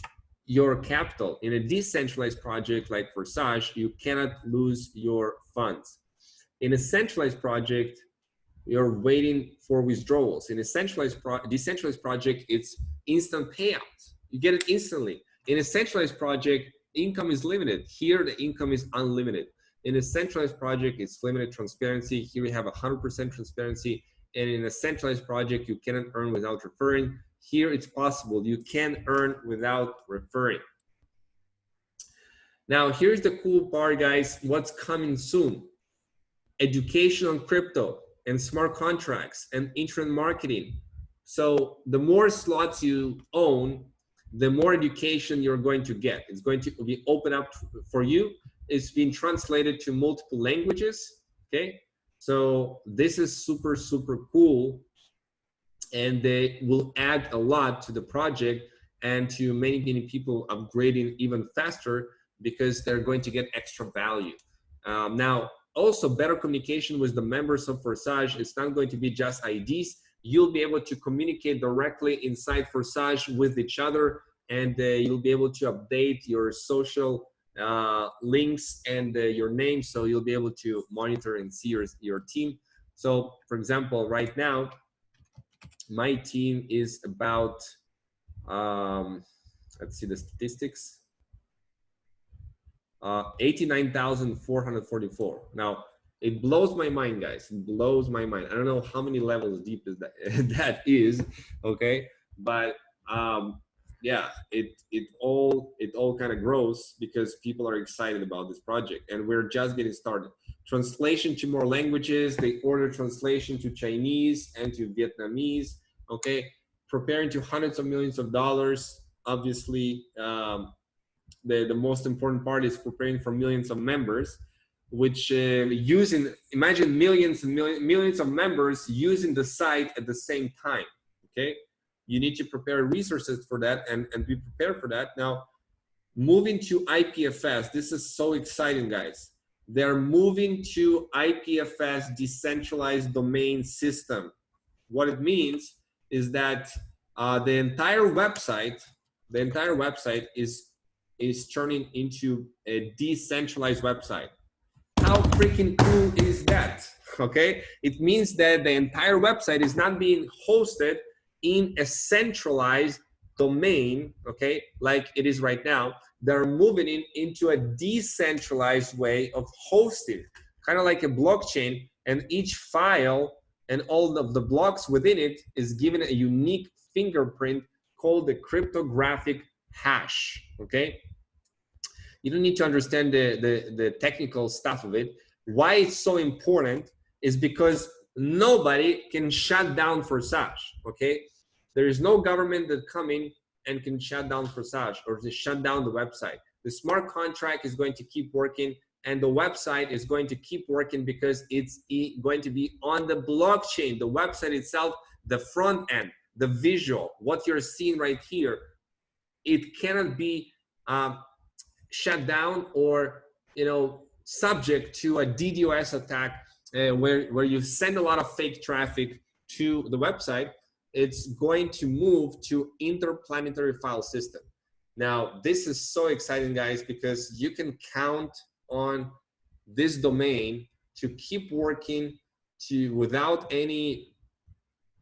your capital. In a decentralized project like Forsage, you cannot lose your funds. In a centralized project, you're waiting for withdrawals. In a centralized pro decentralized project, it's instant payouts. You get it instantly. In a centralized project, income is limited. Here, the income is unlimited. In a centralized project, it's limited transparency. Here we have 100% transparency. And in a centralized project, you cannot earn without referring. Here it's possible. You can earn without referring. Now, here's the cool part, guys. What's coming soon? Education on crypto and smart contracts and internet marketing. So the more slots you own, the more education you're going to get. It's going to be open up for you. It's been translated to multiple languages. Okay. So this is super, super cool and they will add a lot to the project and to many, many people upgrading even faster because they're going to get extra value. Um, now, also better communication with the members of Forsage. It's not going to be just IDs. You'll be able to communicate directly inside Forsage with each other and uh, you'll be able to update your social uh, links and uh, your name so you'll be able to monitor and see your, your team. So for example, right now, my team is about, um, let's see the statistics, uh, 89,444. Now, it blows my mind, guys. It blows my mind. I don't know how many levels deep is that, that is, okay? But um, yeah, it, it all, it all kind of grows because people are excited about this project and we're just getting started. Translation to more languages, they order translation to Chinese and to Vietnamese okay preparing to hundreds of millions of dollars obviously um, the the most important part is preparing for millions of members which uh, using imagine millions and million, millions of members using the site at the same time okay? You need to prepare resources for that and and be prepared for that. Now moving to ipfs this is so exciting guys. They're moving to ipfs decentralized domain system. What it means is that uh, the entire website, the entire website is is turning into a decentralized website. How freaking cool is that? Okay, it means that the entire website is not being hosted in a centralized domain, okay, like it is right now. They're moving in into a decentralized way of hosting, kind of like a blockchain, and each file and all of the blocks within it is given a unique fingerprint called the cryptographic hash, okay? You don't need to understand the, the, the technical stuff of it. Why it's so important is because nobody can shut down Forsage, okay? There is no government that come in and can shut down Forsage or to shut down the website. The smart contract is going to keep working and the website is going to keep working because it's going to be on the blockchain. The website itself, the front end, the visual, what you're seeing right here, it cannot be um, shut down or you know subject to a DDoS attack uh, where where you send a lot of fake traffic to the website. It's going to move to interplanetary file system. Now this is so exciting, guys, because you can count on this domain to keep working to without any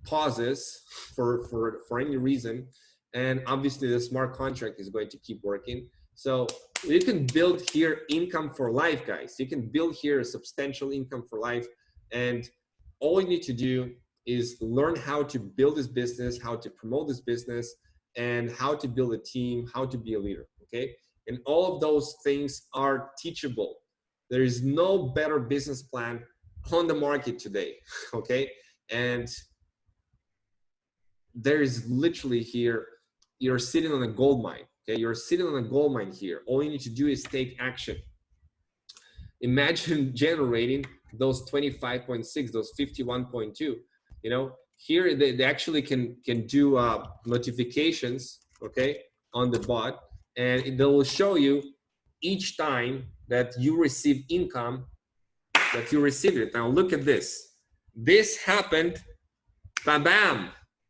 pauses for for for any reason and obviously the smart contract is going to keep working so you can build here income for life guys. You can build here a substantial income for life. And all you need to do is learn how to build this business how to promote this business and how to build a team how to be a leader okay? And all of those things are teachable. There is no better business plan on the market today okay? And there is literally here you're sitting on a gold mine okay you're sitting on a gold mine here. All you need to do is take action. Imagine generating those 25.6 those 51.2 you know? Here they, they actually can can do uh, notifications okay on the bot and they will show you each time that you receive income that you received it. Now look at this. This happened bam bam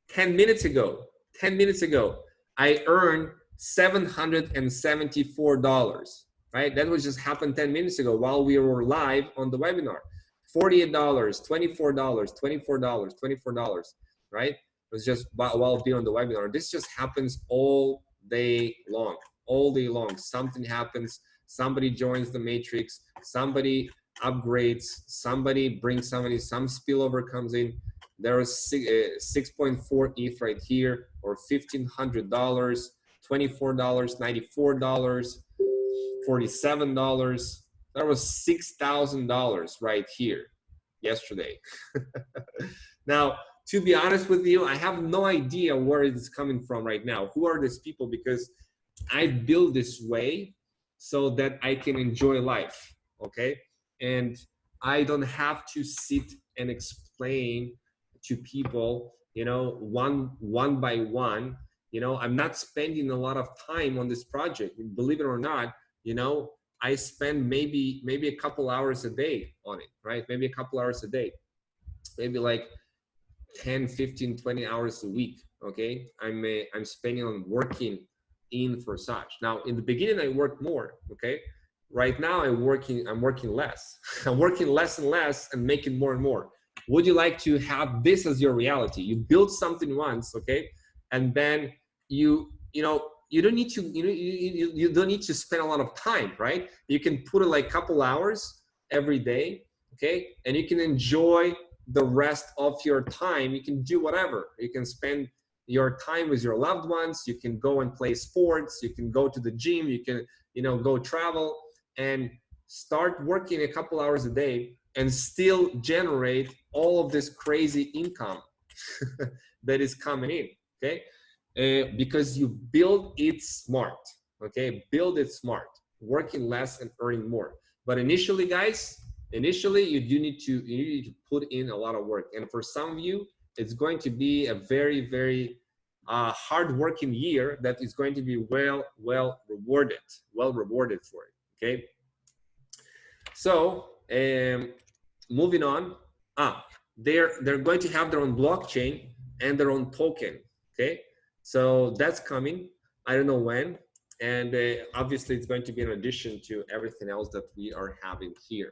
10 minutes ago. 10 minutes ago I earned $774, right? That was just happened 10 minutes ago while we were live on the webinar. $48, $24, $24, $24, right? It was just while being on the webinar. This just happens all day long, all day long. Something happens, somebody joins the matrix, somebody upgrades, somebody brings somebody, some spillover comes in, there is 6.4 uh, ETH right here, or $1,500, $24, $94, $47. That was $6,000 right here yesterday. now, to be honest with you, I have no idea where it's coming from right now. Who are these people? Because I build this way so that I can enjoy life, okay? And I don't have to sit and explain to people you know one one by one you know i'm not spending a lot of time on this project. Believe it or not you know i spend maybe maybe a couple hours a day on it right? Maybe a couple hours a day. Maybe like 10 15 20 hours a week okay? I'm uh, i'm spending on working in for Forsage now in the beginning i worked more okay? Right now i'm working i'm working less. I'm working less and less and making more and more. Would you like to have this as your reality? You build something once okay and then you you know you don't need to you know you, you don't need to spend a lot of time right? You can put it like a couple hours every day okay? And you can enjoy the rest of your time. You can do whatever. You can spend your time with your loved ones. You can go and play sports. You can go to the gym. You can you know go travel and start working a couple hours a day and still generate all of this crazy income that is coming in okay? Uh, because you build it smart okay? Build it smart working less and earning more. But initially guys initially you do need to you need to put in a lot of work. And for some of you it's going to be a very very uh, hard working year that is going to be well well rewarded well rewarded for it okay? So um, moving on. Ah they're they're going to have their own blockchain and their own token okay so that's coming i don't know when And uh, obviously it's going to be an addition to everything else that we are having here.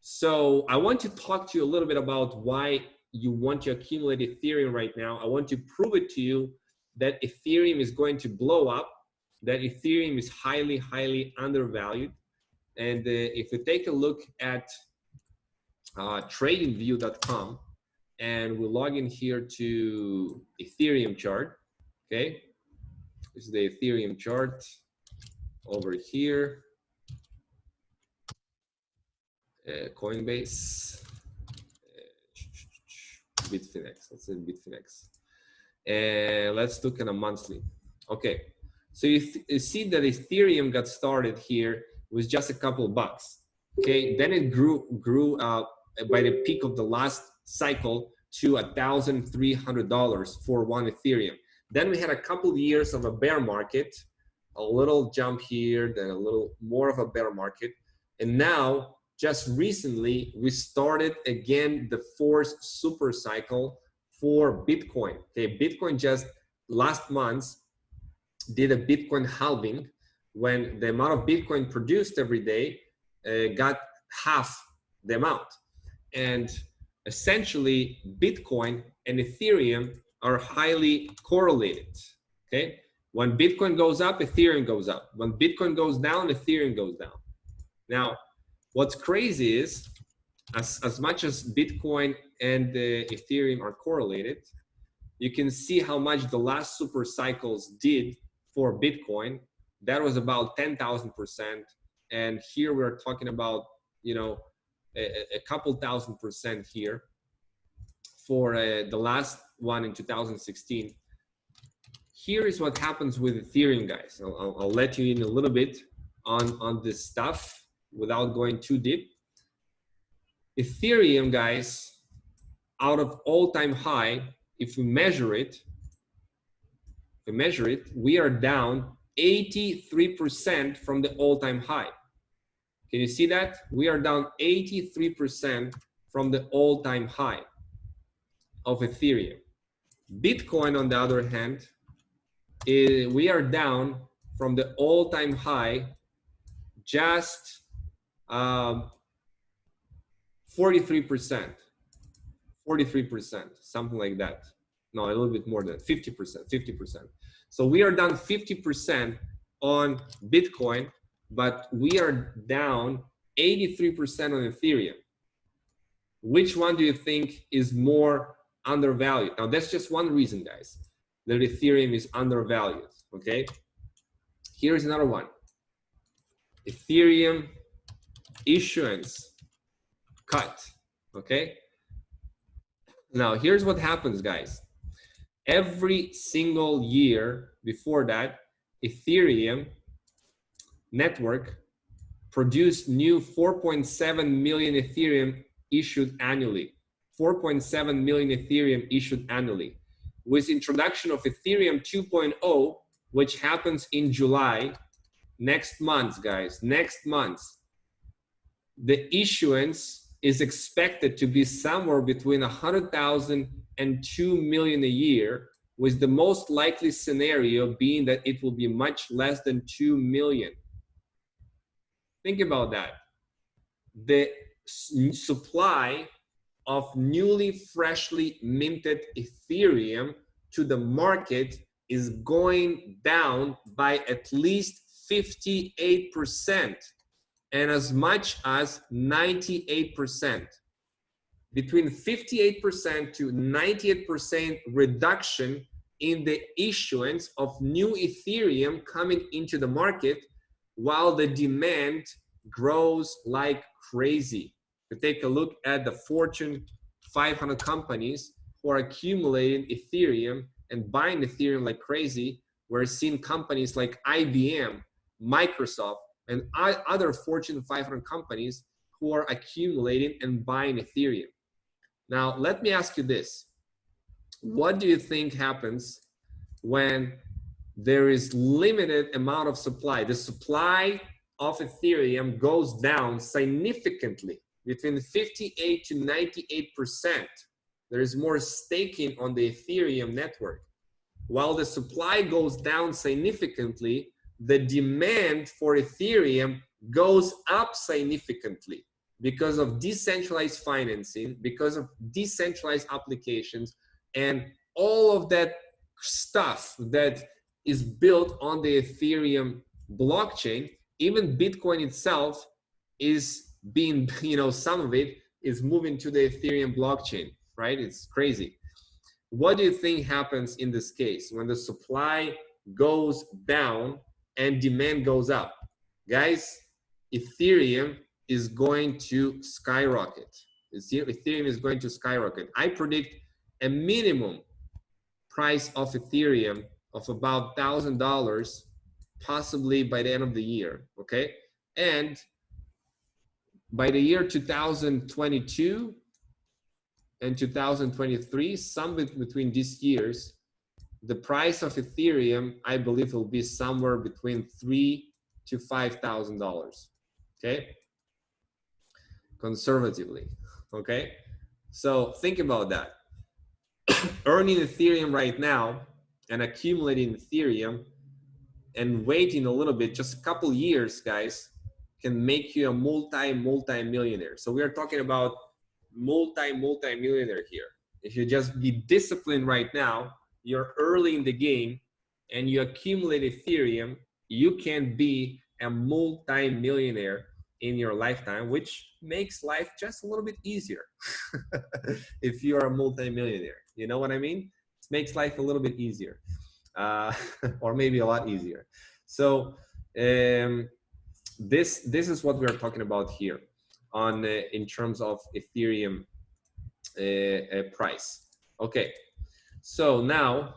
So I want to talk to you a little bit about why you want to accumulate Ethereum right now. I want to prove it to you that Ethereum is going to blow up, that Ethereum is highly, highly undervalued. And uh, if you take a look at uh, tradingview.com and we log in here to Ethereum chart, okay? This is the Ethereum chart over here. Uh, Coinbase, uh, Bitfinex, let's say Bitfinex. And let's look at a monthly. Okay, so you, you see that Ethereum got started here with just a couple bucks. Okay, then it grew grew up by the peak of the last cycle to a thousand three hundred dollars for one Ethereum. Then we had a couple of years of a bear market, a little jump here, then a little more of a bear market, and now just recently we started again the fourth super cycle for Bitcoin. Okay, Bitcoin just last month did a Bitcoin halving when the amount of Bitcoin produced every day uh, got half the amount. And essentially Bitcoin and Ethereum are highly correlated, okay? When Bitcoin goes up, Ethereum goes up. When Bitcoin goes down, Ethereum goes down. Now, what's crazy is as, as much as Bitcoin and the Ethereum are correlated, you can see how much the last super cycles did for Bitcoin. That was about 10,000%. And here we're talking about, you know, a, couple thousand percent here for uh, the last one in 2016. Here is what happens with Ethereum, guys. I'll, I'll, let you in a little bit on, on this stuff without going too deep. Ethereum, guys, out of all-time high, if we measure it, we measure it, we are down 83% from the all-time high. Can you see that? We are down 83% from the all-time high of Ethereum. Bitcoin, on the other hand, is, we are down from the all-time high just 43%. Um, 43%, something like that. No, a little bit more than 50%, 50%. So we are down 50% on Bitcoin, but we are down 83% on Ethereum. Which one do you think is more undervalued? Now that's just one reason, guys, that Ethereum is undervalued, okay? Here's another one. Ethereum issuance cut, okay? Now, here's what happens, guys. Every single year before that, Ethereum network produced new 4.7 million Ethereum issued annually. 4.7 million Ethereum issued annually. With introduction of Ethereum 2.0, which happens in July, next month, guys, next month, the issuance is expected to be somewhere between 100,000 and 2 million a year, with the most likely scenario being that it will be much less than 2 million. Think about that. The supply of newly freshly minted Ethereum to the market is going down by at least 58% and as much as 98%. Between 58% to 98% reduction in the issuance of new Ethereum coming into the market while the demand grows like crazy. To take a look at the Fortune 500 companies who are accumulating Ethereum and buying Ethereum like crazy, we're seeing companies like IBM, Microsoft, and other Fortune 500 companies who are accumulating and buying Ethereum. Now, let me ask you this. What do you think happens when there is limited amount of supply? The supply of Ethereum goes down significantly between 58 to 98%. There is more staking on the Ethereum network. while the supply goes down significantly, the demand for Ethereum goes up significantly because of decentralized financing, because of decentralized applications, and all of that stuff that is built on the Ethereum blockchain, even Bitcoin itself is being, you know, some of it is moving to the Ethereum blockchain, right? It's crazy. What do you think happens in this case when the supply goes down and demand goes up? Guys, Ethereum is going to skyrocket. Ethereum is going to skyrocket. I predict a minimum price of Ethereum of about thousand dollars, possibly by the end of the year. Okay, and by the year 2022 and 2023, some between these years, the price of Ethereum, I believe, will be somewhere between three to five thousand dollars. Okay, conservatively. Okay, so think about that. Earning Ethereum right now and accumulating Ethereum and waiting a little bit, just a couple years, guys, can make you a multi multi millionaire. So we are talking about multi multi millionaire here. If you just be disciplined right now, you're early in the game and you accumulate Ethereum, you can be a multi millionaire in your lifetime, which makes life just a little bit easier if you're a multi-millionaire. You know what I mean? Makes life a little bit easier, uh, or maybe a lot easier. So um, this this is what we are talking about here on uh, in terms of Ethereum uh, uh, price. Okay, so now,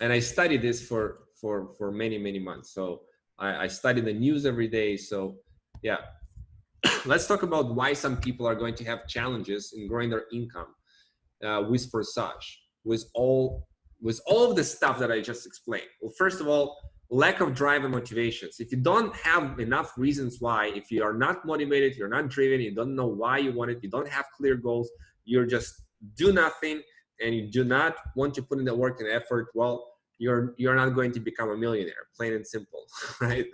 and I studied this for for for many many months. So I, I study the news every day. So yeah, let's talk about why some people are going to have challenges in growing their income uh, with Forsage, with all with all of the stuff that I just explained. Well, first of all, lack of drive and motivations. If you don't have enough reasons why, if you are not motivated, you're not driven, you don't know why you want it, you don't have clear goals, you're just do nothing, and you do not want to put in the work and effort, well, you're you're not going to become a millionaire, plain and simple, right?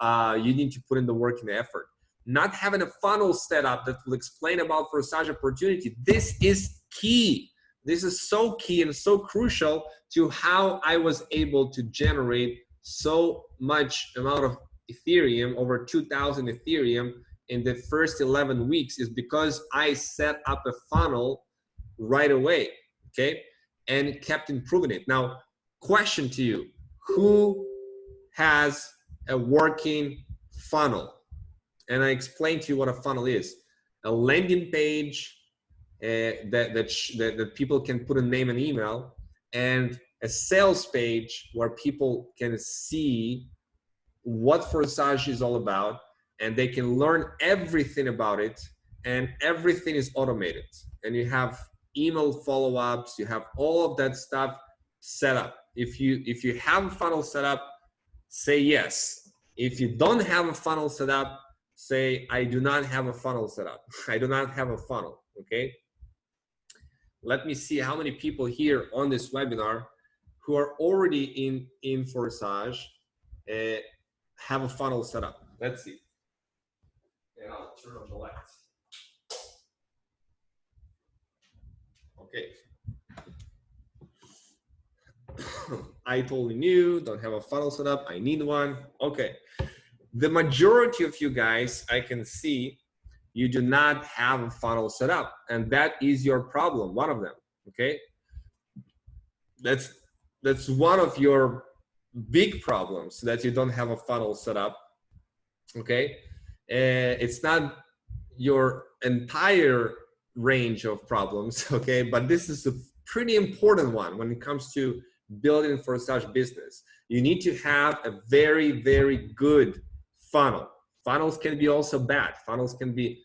Uh, you need to put in the work and the effort not having a funnel set up that will explain about Forsage opportunity. This is key. This is so key and so crucial to how I was able to generate so much amount of Ethereum, over 2000 Ethereum in the first 11 weeks is because I set up a funnel right away, okay? And kept improving it. Now, question to you, who has a working funnel? and I explained to you what a funnel is. A landing page uh, that, that, that, that people can put a name and email and a sales page where people can see what Forsage is all about and they can learn everything about it and everything is automated and you have email follow-ups you have all of that stuff set up if you if you have a funnel set up say yes if you don't have a funnel set up say, I do not have a funnel set up. I do not have a funnel, okay? Let me see how many people here on this webinar who are already in, in Forsage uh, have a funnel set up. Let's see. And I'll turn on the lights. Okay. I totally knew, don't have a funnel set up. I need one. Okay the majority of you guys, I can see you do not have a funnel set up and that is your problem, one of them, okay? That's, that's one of your big problems that you don't have a funnel set up, okay? Uh, it's not your entire range of problems, okay? But this is a pretty important one when it comes to building Forsage business. You need to have a very, very good funnel. Funnels can be also bad. Funnels can be,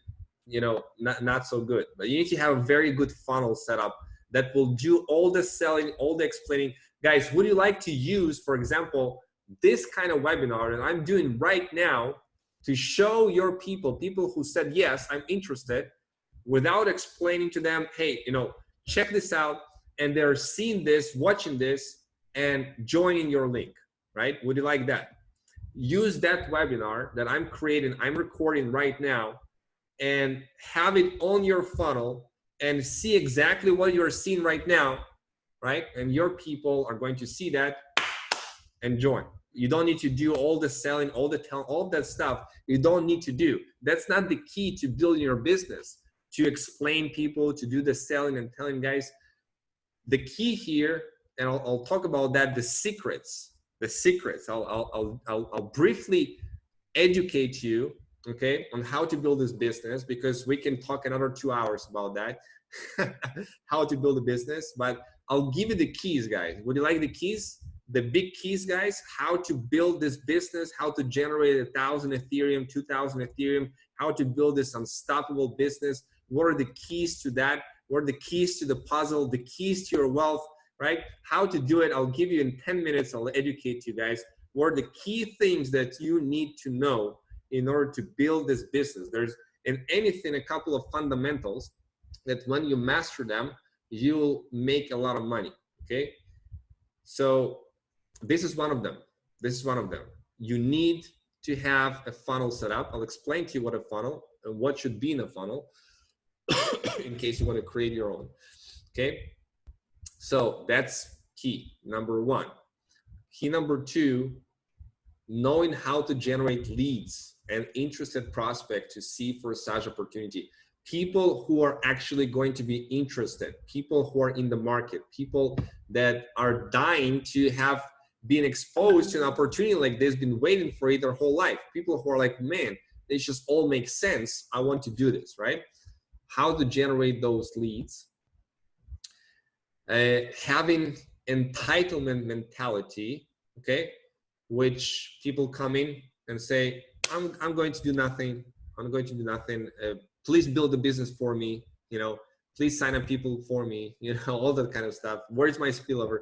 you know, not, not so good. But you need to have a very good funnel set up that will do all the selling, all the explaining. Guys, would you like to use, for example, this kind of webinar that I'm doing right now to show your people, people who said, yes, I'm interested, without explaining to them, hey, you know, check this out, and they're seeing this, watching this, and joining your link, right? Would you like that? Use that webinar that I'm creating, I'm recording right now, and have it on your funnel and see exactly what you're seeing right now, right? And your people are going to see that and join. You don't need to do all the selling, all the tell, all that stuff. You don't need to do. That's not the key to building your business. To explain people, to do the selling and telling guys. The key here, and I'll, I'll talk about that. The secrets, the secrets. I'll I'll I'll, I'll briefly educate you, okay, on how to build this business because we can talk another two hours about that, how to build a business. But I'll give you the keys, guys. Would you like the keys? the big keys, guys, how to build this business, how to generate a thousand Ethereum, 2000 Ethereum, how to build this unstoppable business. What are the keys to that? What are the keys to the puzzle, the keys to your wealth, right? How to do it. I'll give you in 10 minutes. I'll educate you guys. What are the key things that you need to know in order to build this business? There's in anything, a couple of fundamentals that when you master them, you'll make a lot of money, okay? So this is one of them. This is one of them. You need to have a funnel set up. I'll explain to you what a funnel and what should be in a funnel in case you want to create your own. Okay. So that's key number one. Key number two, knowing how to generate leads and interested prospect to see Forsage opportunity. People who are actually going to be interested, people who are in the market, people that are dying to have been exposed to an opportunity like this, been waiting for it their whole life. People who are like, man, this just all makes sense. I want to do this, right? How to generate those leads. Uh, having entitlement mentality, okay, which people come in and say, I'm, I'm going to do nothing. I'm going to do nothing. Uh, please build a business for me. You know, please sign up people for me. You know, all that kind of stuff. Where's my spillover?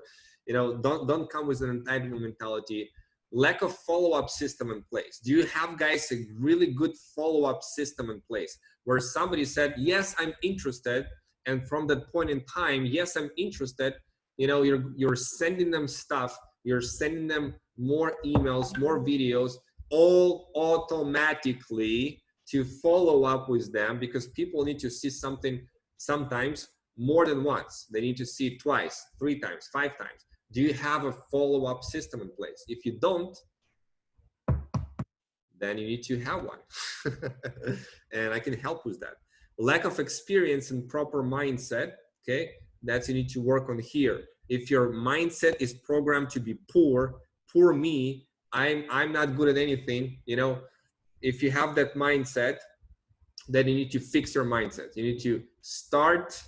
you know don't don't come with an entitlement mentality lack of follow-up system in place do you have guys a really good follow-up system in place where somebody said yes i'm interested and from that point in time yes i'm interested you know you're you're sending them stuff you're sending them more emails more videos all automatically to follow up with them because people need to see something sometimes more than once. They need to see it twice three times five times. Do you have a follow-up system in place? If you don't then you need to have one. And i can help with that. Lack of experience and proper mindset okay? That's you need to work on here. If your mindset is programmed to be poor poor me i'm i'm not good at anything you know if you have that mindset then you need to fix your mindset you need to start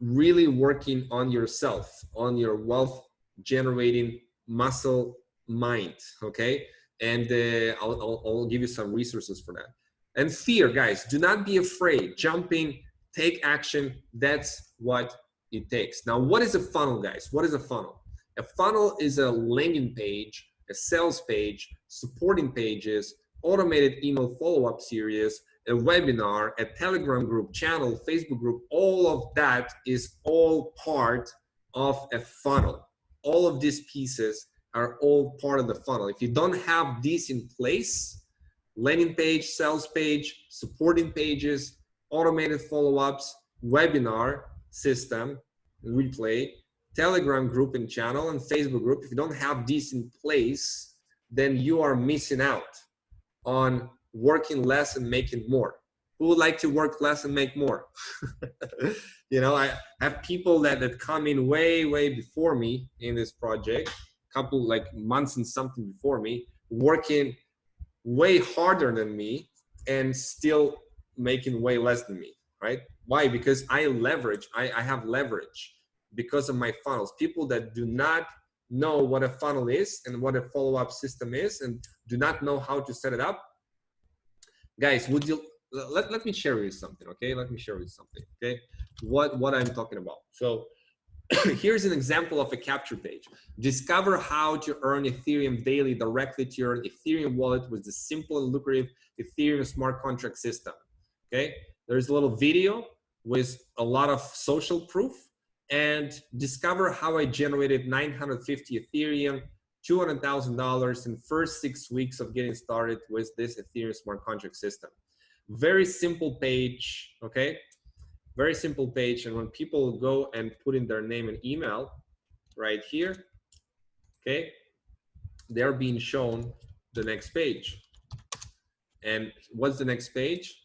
really working on yourself, on your wealth generating muscle mind, okay? And uh, I'll, I'll, I'll give you some resources for that. And fear, guys, do not be afraid. Jumping, take action. That's what it takes. Now, what is a funnel, guys? What is a funnel? A funnel is a landing page, a sales page, supporting pages, automated email follow-up series, a webinar, a Telegram group, channel, Facebook group, all of that is all part of a funnel. All of these pieces are all part of the funnel. If you don't have these in place, landing page, sales page, supporting pages, automated follow-ups, webinar system, replay, Telegram group and channel, and Facebook group, if you don't have these in place, then you are missing out on working less and making more. Who would like to work less and make more? You know i have people that that come in way way before me in this project couple like months and something before me working way harder than me and still making way less than me right? Why? Because i leverage i, I have leverage because of my funnels. People that do not know what a funnel is and what a follow-up system is and do not know how to set it up guys would you let, let me share with you something okay? Let me share with you something okay? What what i'm talking about. So here's an example of a capture page. Discover how to earn ethereum daily directly to your ethereum wallet with the simple and lucrative ethereum smart contract system okay? There's a little video with a lot of social proof and discover how I generated 950 Ethereum, $200,000 in first six weeks of getting started with this Ethereum smart contract system. Very simple page, okay? Very simple page. And when people go and put in their name and email right here, okay, they're being shown the next page. And what's the next page?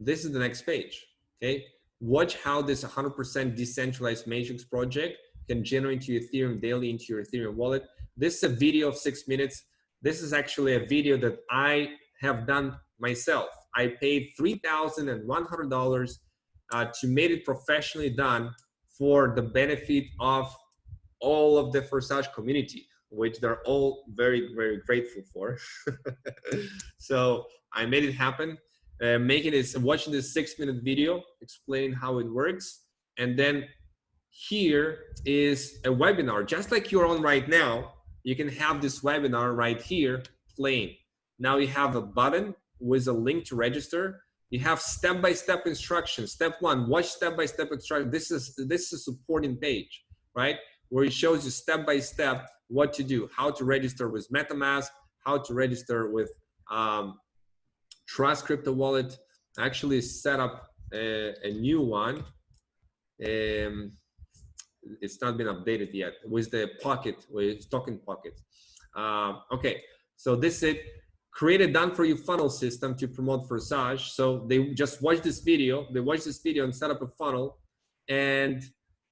This is the next page, okay? Watch how this 100% decentralized Matrix project can generate your Ethereum daily into your Ethereum wallet. This is a video of six minutes. This is actually a video that I have done myself. I paid $3,100 uh, to make it professionally done for the benefit of all of the Forsage community, which they're all very, very grateful for. so I made it happen uh, making this, watching this six minute video, explain how it works. And then here is a webinar, just like you're on right now. You can have this webinar right here playing. Now you have a button with a link to register. You have step-by-step -step instructions. Step one, watch step-by-step -step instruction. This is this is a supporting page, right? Where it shows you step-by-step -step what to do, how to register with MetaMask, how to register with um, Trust Crypto Wallet actually set up a, a new one. Um, it's not been updated yet with the pocket, with token pocket. Uh, okay, so this is it. Create a done for you funnel system to promote Forsage. So they just watch this video, they watch this video and set up a funnel and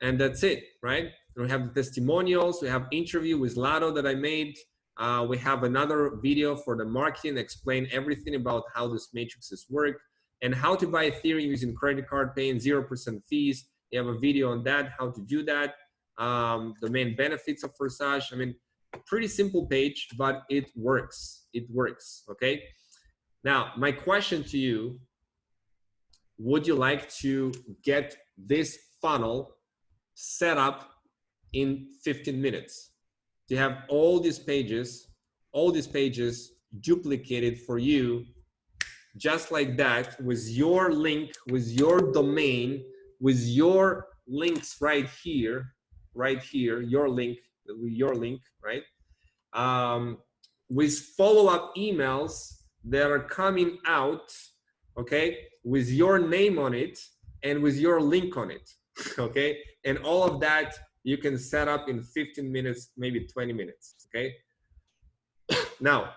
and that's it, right? We have the testimonials, we have interview with Lado that I made, uh, we have another video for the marketing, explain everything about how this matrices work and how to buy Ethereum using credit card, paying 0% fees. You have a video on that, how to do that, um, the main benefits of Forsage. I mean, pretty simple page, but it works. It works, okay? Now, my question to you, would you like to get this funnel set up in 15 minutes? To have all these pages, all these pages duplicated for you just like that with your link, with your domain, with your links right here, right here, your link, your link, right? Um, with follow-up emails that are coming out, okay, with your name on it and with your link on it, okay? And all of that you can set up in 15 minutes, maybe 20 minutes, okay? now,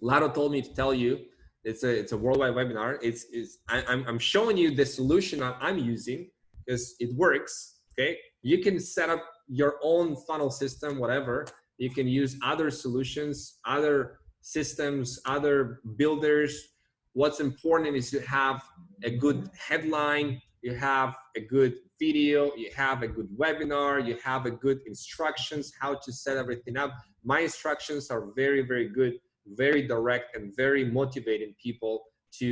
Lado told me to tell you, it's a, it's a worldwide webinar. It's, it's I, I'm, I'm showing you the solution I'm using because it works, okay? You can set up your own funnel system, whatever. You can use other solutions, other systems, other builders. What's important is you have a good headline, you have a good video, you have a good webinar, you have a good instructions, how to set everything up. My instructions are very, very good, very direct and very motivating people to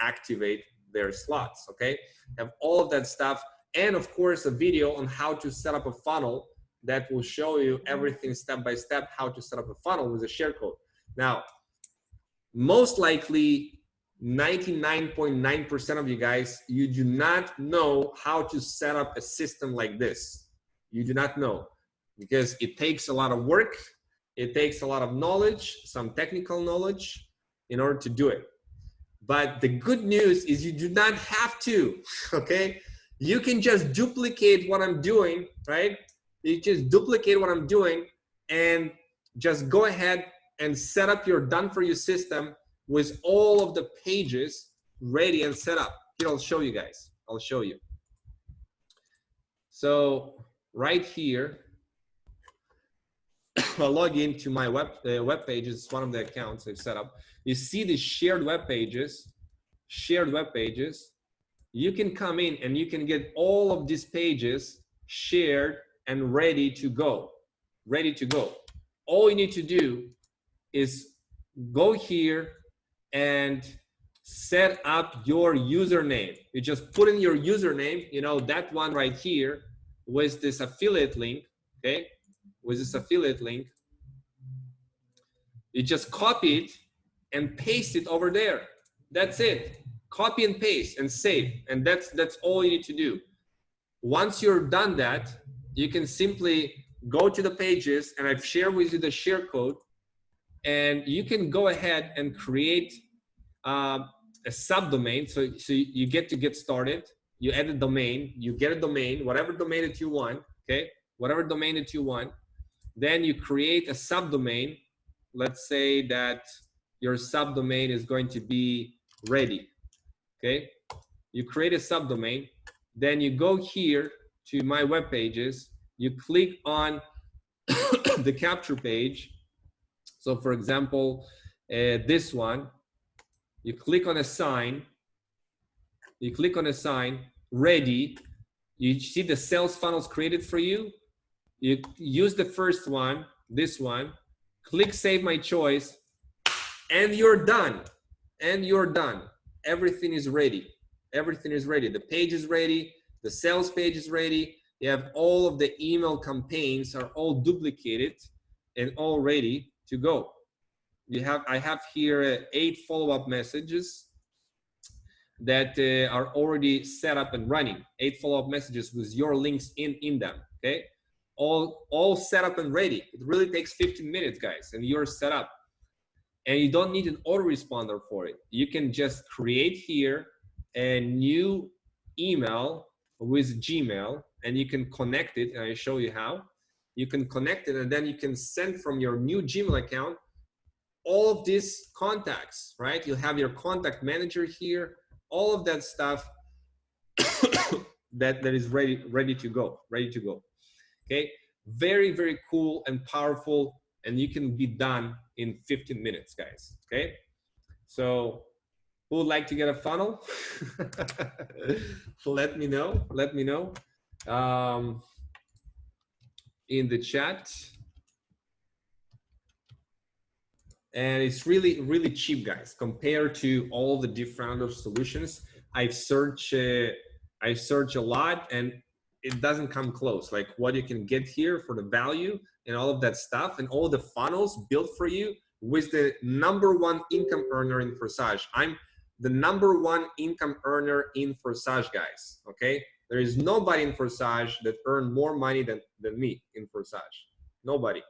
activate their slots, okay? Have all of that stuff. And of course, a video on how to set up a funnel that will show you everything step by step, how to set up a funnel with a share code. Now, most likely 99.9% of you guys, you do not know how to set up a system like this. You do not know because it takes a lot of work. It takes a lot of knowledge, some technical knowledge in order to do it. But the good news is you do not have to, okay? You can just duplicate what I'm doing, right? You just duplicate what I'm doing and just go ahead and set up your done for you system with all of the pages ready and set up. Here, I'll show you guys. I'll show you. So right here, I'll log into my web uh, web pages. It's one of the accounts I've set up. You see the shared web pages, shared web pages. You can come in and you can get all of these pages shared and ready to go, ready to go. All you need to do is go here and set up your username. You just put in your username, you know, that one right here with this affiliate link, okay? With this affiliate link. You just copy it and paste it over there. That's it. Copy and paste and save. And that's that's all you need to do. once you're done that, you can simply go to the pages and I've shared with you the share code and you can go ahead and create uh, a subdomain. So, so you get to get started, you add a domain, you get a domain, whatever domain that you want, okay? Whatever domain that you want. Then you create a subdomain. Let's say that your subdomain is going to be ready, okay? You create a subdomain, then you go here to my web pages, you click on the capture page. So for example, uh, this one, you click on a sign, you click on a sign, ready, you see the sales funnels created for you. You use the first one, this one, click save my choice, and you're done. And you're done. Everything is ready. Everything is ready. The page is ready. The sales page is ready. You have all of the email campaigns are all duplicated and all ready to go. You have, I have here uh, eight follow-up messages that uh, are already set up and running. Eight follow-up messages with your links in, in them, okay? All, all set up and ready. It really takes 15 minutes, guys, and you're set up. And you don't need an autoresponder for it. You can just create here a new email with Gmail and you can connect it and I show you how. You can connect it and then you can send from your new Gmail account all of these contacts, right? You'll have your contact manager here, all of that stuff that, that is ready, ready to go, ready to go. Okay, very, very cool and powerful and you can be done in 15 minutes, guys, okay? So who would like to get a funnel? let me know, let me know um, in the chat. And it's really, really cheap, guys, compared to all the different solutions. I've searched, uh, I search a lot and it doesn't come close. Like what you can get here for the value and all of that stuff and all the funnels built for you with the number one income earner in Forsage. I'm the number one income earner in Forsage, guys. Okay, there is nobody in Forsage that earned more money than, than me in Forsage. Nobody.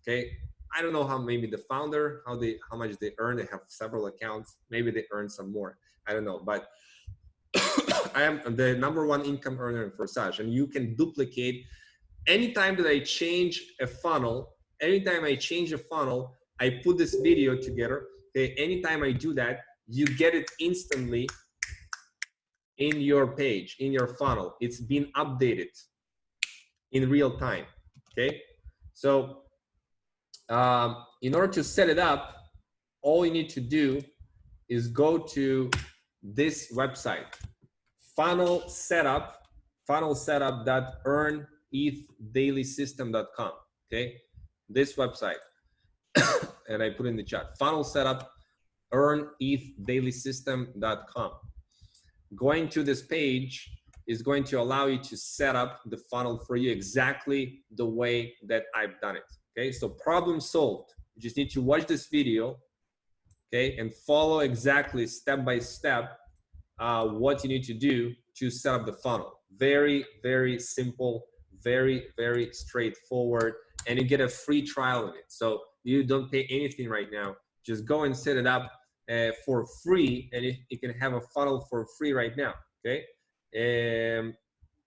Okay. I don't know how maybe the founder, how they how much they earn. They have several accounts. Maybe they earn some more. I don't know. But I am the number one income earner in Forsage. And you can duplicate anytime that I change a funnel, anytime I change a funnel, I put this video together. Okay, anytime I do that, you get it instantly in your page, in your funnel. It's been updated in real time, okay? So um, in order to set it up, all you need to do is go to this website, funnel setup, funnel setup.earnethdailysystem.com, okay? This website, and I put in the chat, funnel setup, earnethdailysystem.com going to this page is going to allow you to set up the funnel for you exactly the way that I've done it. Okay, so problem solved. You just need to watch this video, okay, and follow exactly step by step uh, what you need to do to set up the funnel. Very, very simple, very, very straightforward, and you get a free trial of it. So you don't pay anything right now. Just go and set it up uh, for free and it, you can have a funnel for free right now okay? Um,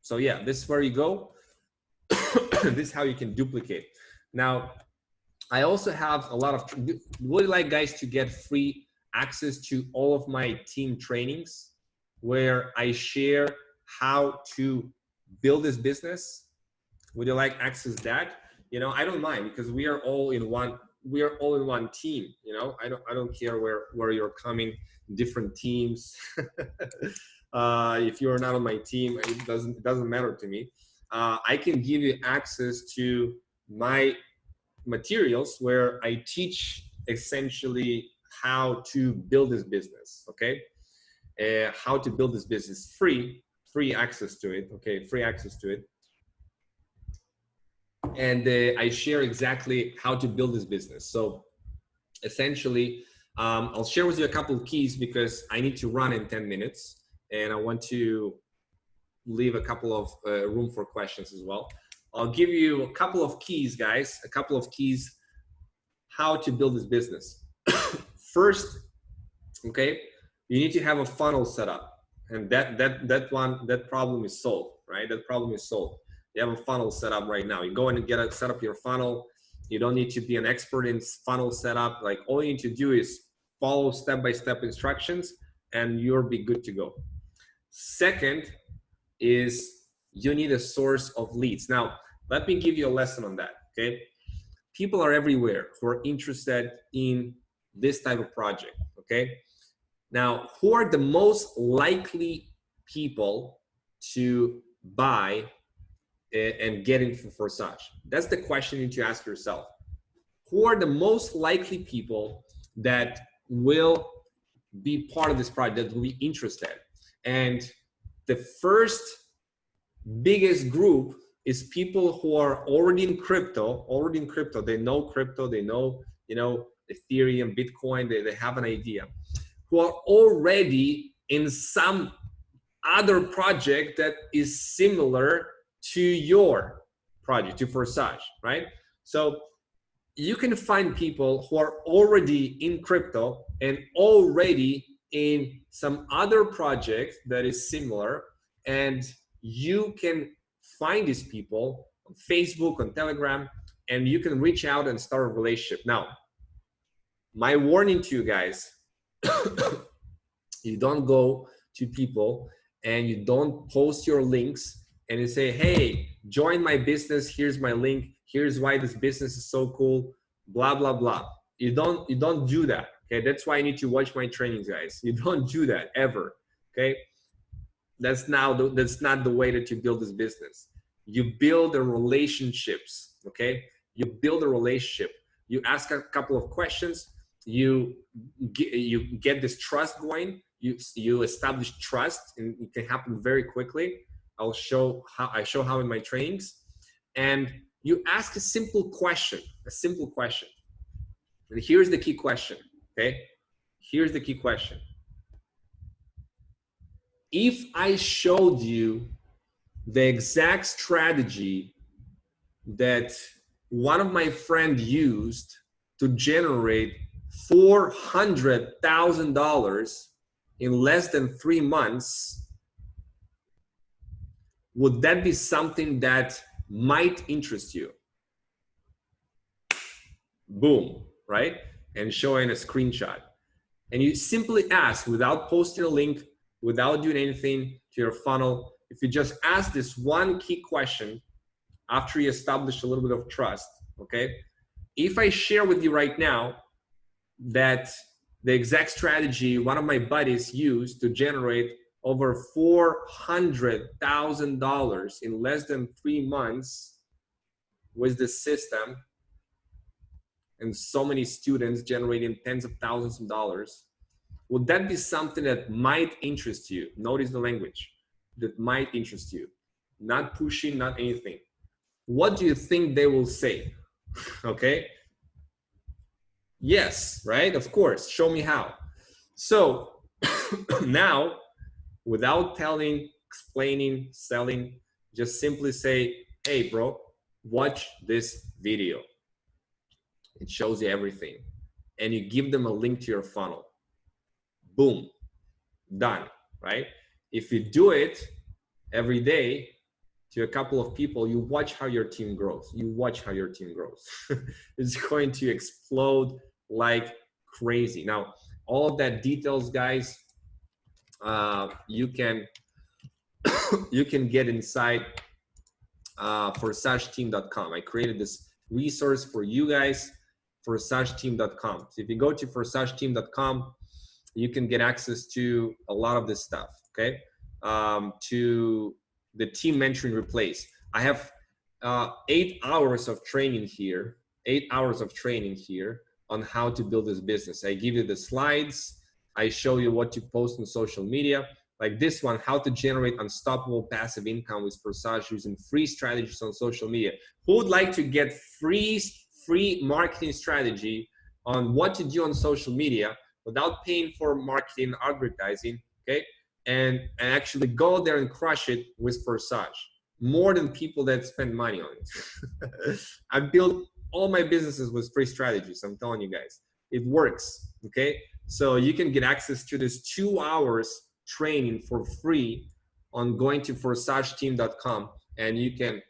so yeah this is where you go. This is how you can duplicate. Now i also have a lot of would you like guys to get free access to all of my team trainings where i share how to build this business? Would you like access that? You know i don't mind because we are all in one we are all in one team you know? I don't i don't care where where you're coming different teams. Uh, if you're not on my team it doesn't it doesn't matter to me. Uh, i can give you access to my materials where i teach essentially how to build this business okay? Uh, how to build this business free free access to it okay? Free access to it and uh, I share exactly how to build this business. So essentially, um, I'll share with you a couple of keys because I need to run in 10 minutes and I want to leave a couple of uh, room for questions as well. I'll give you a couple of keys, guys, a couple of keys how to build this business. First, okay, you need to have a funnel set up and that that that one that problem is solved right that problem is solved you have a funnel set up right now. You go in and get a set up your funnel. You don't need to be an expert in funnel setup. Like all you need to do is follow step-by-step -step instructions and you'll be good to go. Second is you need a source of leads. Now let me give you a lesson on that okay? People are everywhere who are interested in this type of project okay? Now, who are the most likely people to buy and get for Forsage? That's the question you need to ask yourself. Who are the most likely people that will be part of this project, that will be interested? And the first biggest group is people who are already in crypto, already in crypto. They know crypto, they know, you know, Ethereum, Bitcoin, they, they have an idea who are already in some other project that is similar to your project, to Forsage, right? So you can find people who are already in crypto and already in some other project that is similar and you can find these people on Facebook, on Telegram, and you can reach out and start a relationship. Now, my warning to you guys, you don't go to people and you don't post your links and you say, hey, join my business. Here's my link. Here's why this business is so cool. Blah blah blah. You don't you don't do that. Okay, that's why I need to watch my trainings, guys. You don't do that ever. Okay, that's now the, that's not the way that you build this business. You build the relationships. Okay, you build a relationship. You ask a couple of questions you get, you get this trust going you you establish trust and it can happen very quickly i'll show how i show how in my trainings. And you ask a simple question a simple question. And here's the key question okay? Here's the key question. If i showed you the exact strategy that one of my friend used to generate $400,000 in less than three months, would that be something that might interest you? Boom, right? And showing a screenshot. And you simply ask without posting a link, without doing anything to your funnel. If you just ask this one key question after you establish a little bit of trust, okay? If I share with you right now that the exact strategy one of my buddies used to generate over $400,000 in less than three months with the system and so many students generating tens of thousands of dollars. Would that be something that might interest you? Notice the language that might interest you. Not pushing, not anything. What do you think they will say? okay Yes, right? Of course. Show me how. So now, without telling, explaining, selling, just simply say, hey, bro, watch this video. It shows you everything. And you give them a link to your funnel. Boom, done, right? If you do it every day to a couple of people, you watch how your team grows. You watch how your team grows. it's going to explode like crazy. Now, all of that details, guys, uh, you can you can get inside uh, forsageteam.com. I created this resource for you guys, forsageteam.com. So if you go to forsageteam.com, you can get access to a lot of this stuff. Okay, um, to the team mentoring replace. I have uh, eight hours of training here. Eight hours of training here on how to build this business. I give you the slides. I show you what to post on social media. Like this one, how to generate unstoppable passive income with Forsage using free strategies on social media. Who would like to get free, free marketing strategy on what to do on social media without paying for marketing advertising? Okay. and, and actually go there and crush it with Forsage more than people that spend money on it. I built all my businesses with free strategies. I'm telling you guys, it works. Okay. So you can get access to this two hours training for free on going to forsageteam.com and you can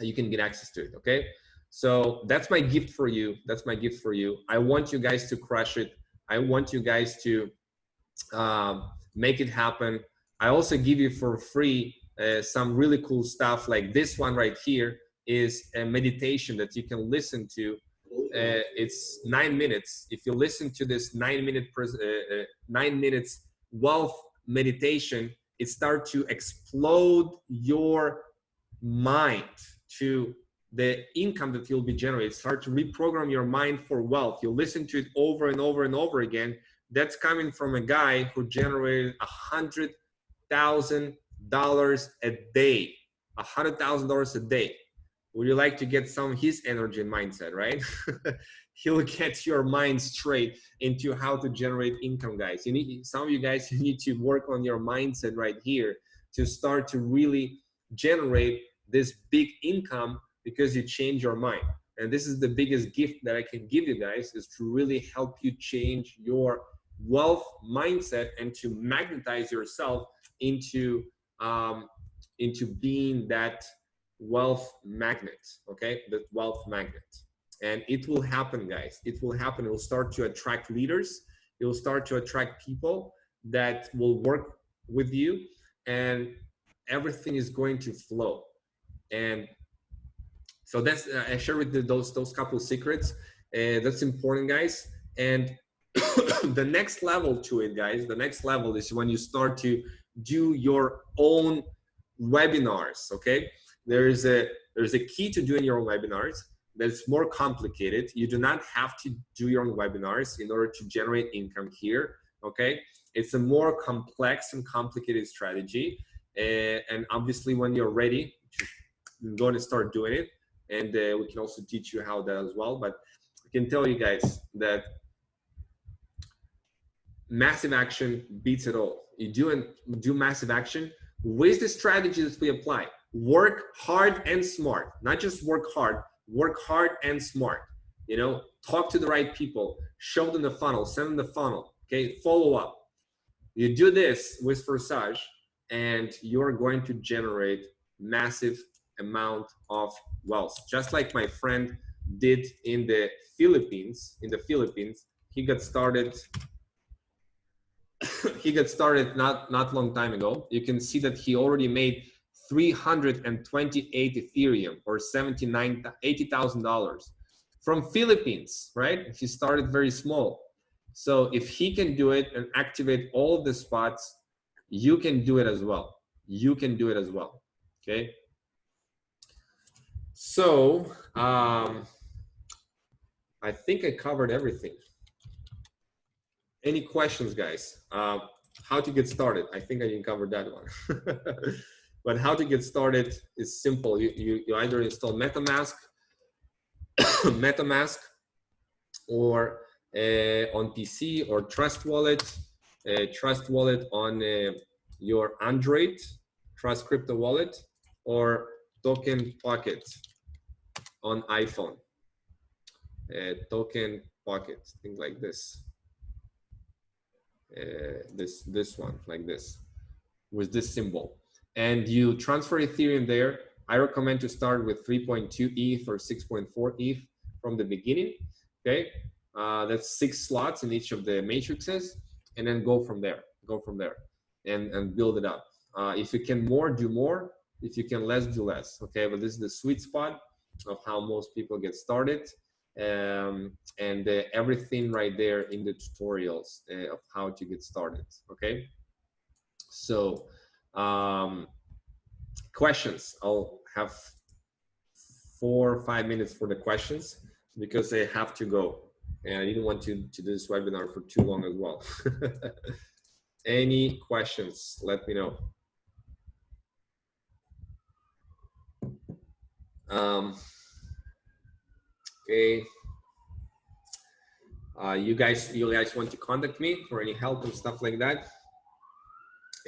you can get access to it okay? So that's my gift for you. That's my gift for you. I want you guys to crush it. I want you guys to um, make it happen. I also give you for free uh, some really cool stuff like this one right here is a meditation that you can listen to uh, it's nine minutes if you listen to this nine minute uh, uh, nine minutes wealth meditation it starts to explode your mind to the income that you'll be generating. Start to reprogram your mind for wealth. You listen to it over and over and over again. That's coming from a guy who generated a hundred thousand dollars a day. A hundred thousand dollars a day. Would you like to get some his energy and mindset, right? He'll get your mind straight into how to generate income, guys. You need some of you guys you need to work on your mindset right here to start to really generate this big income because you change your mind and this is the biggest gift that i can give you guys is to really help you change your wealth mindset and to magnetize yourself into um, into being that wealth magnet okay that wealth magnet and it will happen guys it will happen it will start to attract leaders it will start to attract people that will work with you and everything is going to flow and so that's uh, I share with you those those couple secrets. Uh, that's important, guys. And the next level to it, guys, the next level is when you start to do your own webinars. Okay, there is a there's a key to doing your own webinars that's more complicated. You do not have to do your own webinars in order to generate income here. Okay, it's a more complex and complicated strategy. Uh, and obviously, when you're ready, you're going to start doing it and uh, we can also teach you how that as well but i can tell you guys that massive action beats it all you do and do massive action with the strategies we apply work hard and smart not just work hard work hard and smart you know talk to the right people show them the funnel send them the funnel okay follow up you do this with Forsage and you're going to generate massive amount of wealth. Just like my friend did in the Philippines, in the Philippines, he got started he got started not not long time ago. You can see that he already made 328 Ethereum or 79 $80,000 from Philippines, right? He started very small. So if he can do it and activate all the spots, you can do it as well. You can do it as well. Okay. So um, I think I covered everything. Any questions, guys? Uh, how to get started? I think I didn't cover that one. but how to get started is simple. You, you, you either install MetaMask, MetaMask, or uh, on PC, or Trust Wallet, uh, Trust Wallet on uh, your Android, Trust Crypto Wallet, or Token Pocket on iPhone. Uh, token pocket, thing like this. Uh, this this one like this with this symbol and you transfer ethereum there i recommend to start with 3.2 eth or 6.4 eth from the beginning okay? Uh, that's six slots in each of the matrices and then go from there go from there and and build it up. Uh, if you can more do more. If you can less do less okay? But this is the sweet spot of how most people get started um, and uh, everything right there in the tutorials uh, of how to get started okay? So um, questions. I'll have four or five minutes for the questions because I have to go. And I didn't want to, to do this webinar for too long as well. Any questions? Let me know. Um, okay. Uh, you guys, you guys want to contact me for any help and stuff like that?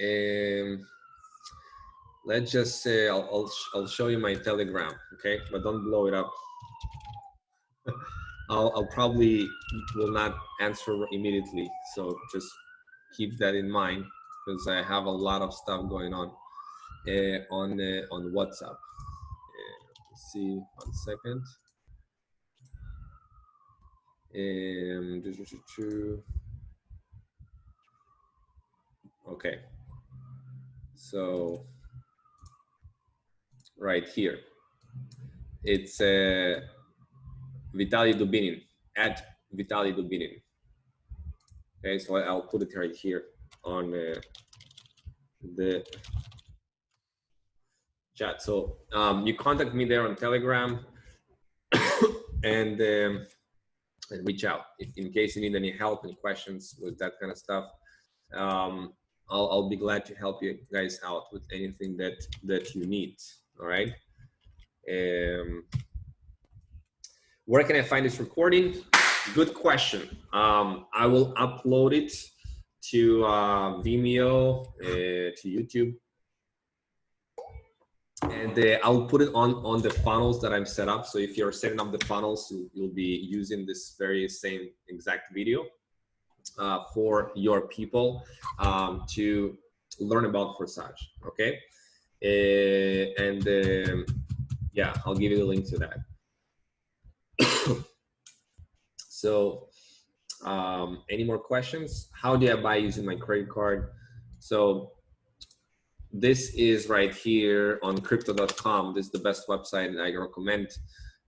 Um, let's just say I'll, I'll, I'll show you my telegram okay? But don't blow it up. I'll, I'll probably will not answer immediately so just keep that in mind because I have a lot of stuff going on uh, on uh, on WhatsApp. Uh, let's see one second. Um, okay. So right here. It's uh, Vitaly Dubinin, at Vitaly Dubinin. Okay, so I'll put it right here on uh, the chat. So um, you contact me there on Telegram and, um, and reach out if, in case you need any help, any questions with that kind of stuff. Um, I'll, I'll be glad to help you guys out with anything that that you need all right. Um, where can i find this recording? Good question. Um, i will upload it to uh, vimeo uh, to youtube. And uh, I'll put it on on the funnels that I'm set up. So if you're setting up the funnels, you, will be using this very same exact video uh, for your people um, to learn about Forsage. Okay, and um, yeah, I'll give you the link to that. so um, any more questions? How do I buy using my credit card? So this is right here on crypto.com. This is the best website and I recommend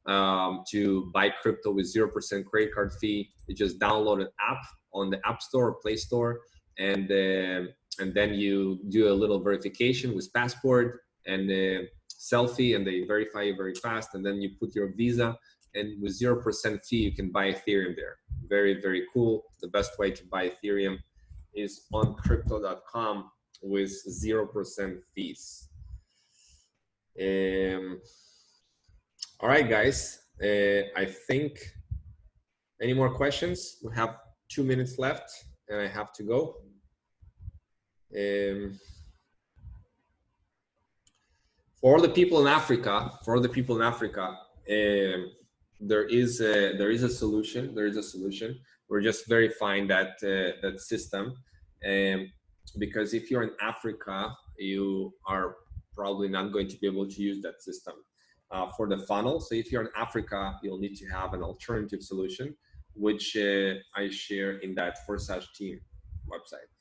um, to buy crypto with 0% credit card fee. You just download an app on the App Store or Play Store and uh, and then you do a little verification with passport and a selfie and they verify you very fast and then you put your visa and with 0% fee you can buy ethereum there. Very very cool. The best way to buy ethereum is on crypto.com with 0% fees. Um, all right guys. Uh, i think any more questions? We have two minutes left and i have to go um, for the people in Africa, for the people in Africa, um, there is a, there is a solution. There is a solution. We're just verifying that uh, that system, um, because if you're in Africa, you are probably not going to be able to use that system uh, for the funnel. So if you're in Africa, you'll need to have an alternative solution, which uh, I share in that Forsage team website.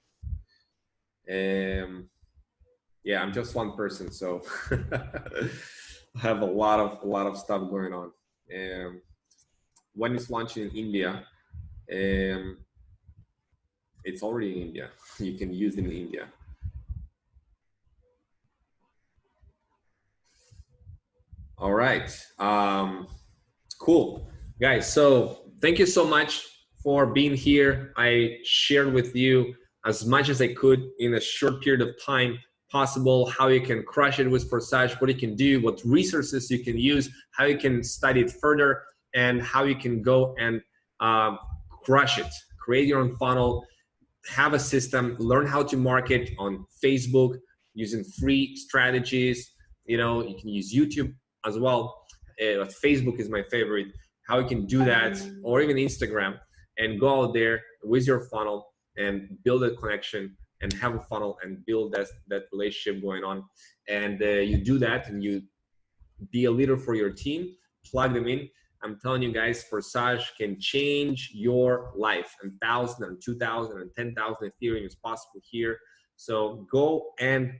Um, yeah, I'm just one person, so I have a lot of a lot of stuff going on. Um, when it's launching in India, um, it's already in India. You can use it in India. All right, um, cool, guys. So thank you so much for being here. I shared with you as much as I could in a short period of time possible, how you can crush it with Forsage, what you can do, what resources you can use, how you can study it further, and how you can go and um, crush it. Create your own funnel, have a system, learn how to market on Facebook using free strategies. You know, you can use YouTube as well. Uh, Facebook is my favorite. How you can do that, or even Instagram, and go out there with your funnel and build a connection and have a funnel and build that that relationship going on. And uh, you do that and you be a leader for your team plug them in. I'm telling you guys forsage can change your life and thousand and two thousand and ten thousand ethereum is possible here. So go and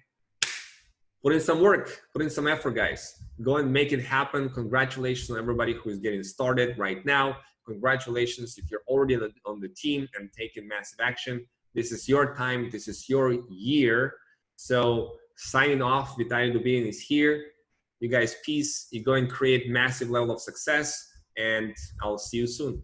put in some work put in some effort guys. Go and make it happen. Congratulations on everybody who is getting started right now congratulations if you're already on the, on the team and taking massive action this is your time. This is your year. So signing off, Vitaly Dubinin here. You guys, peace. You go and create massive level of success and I'll see you soon.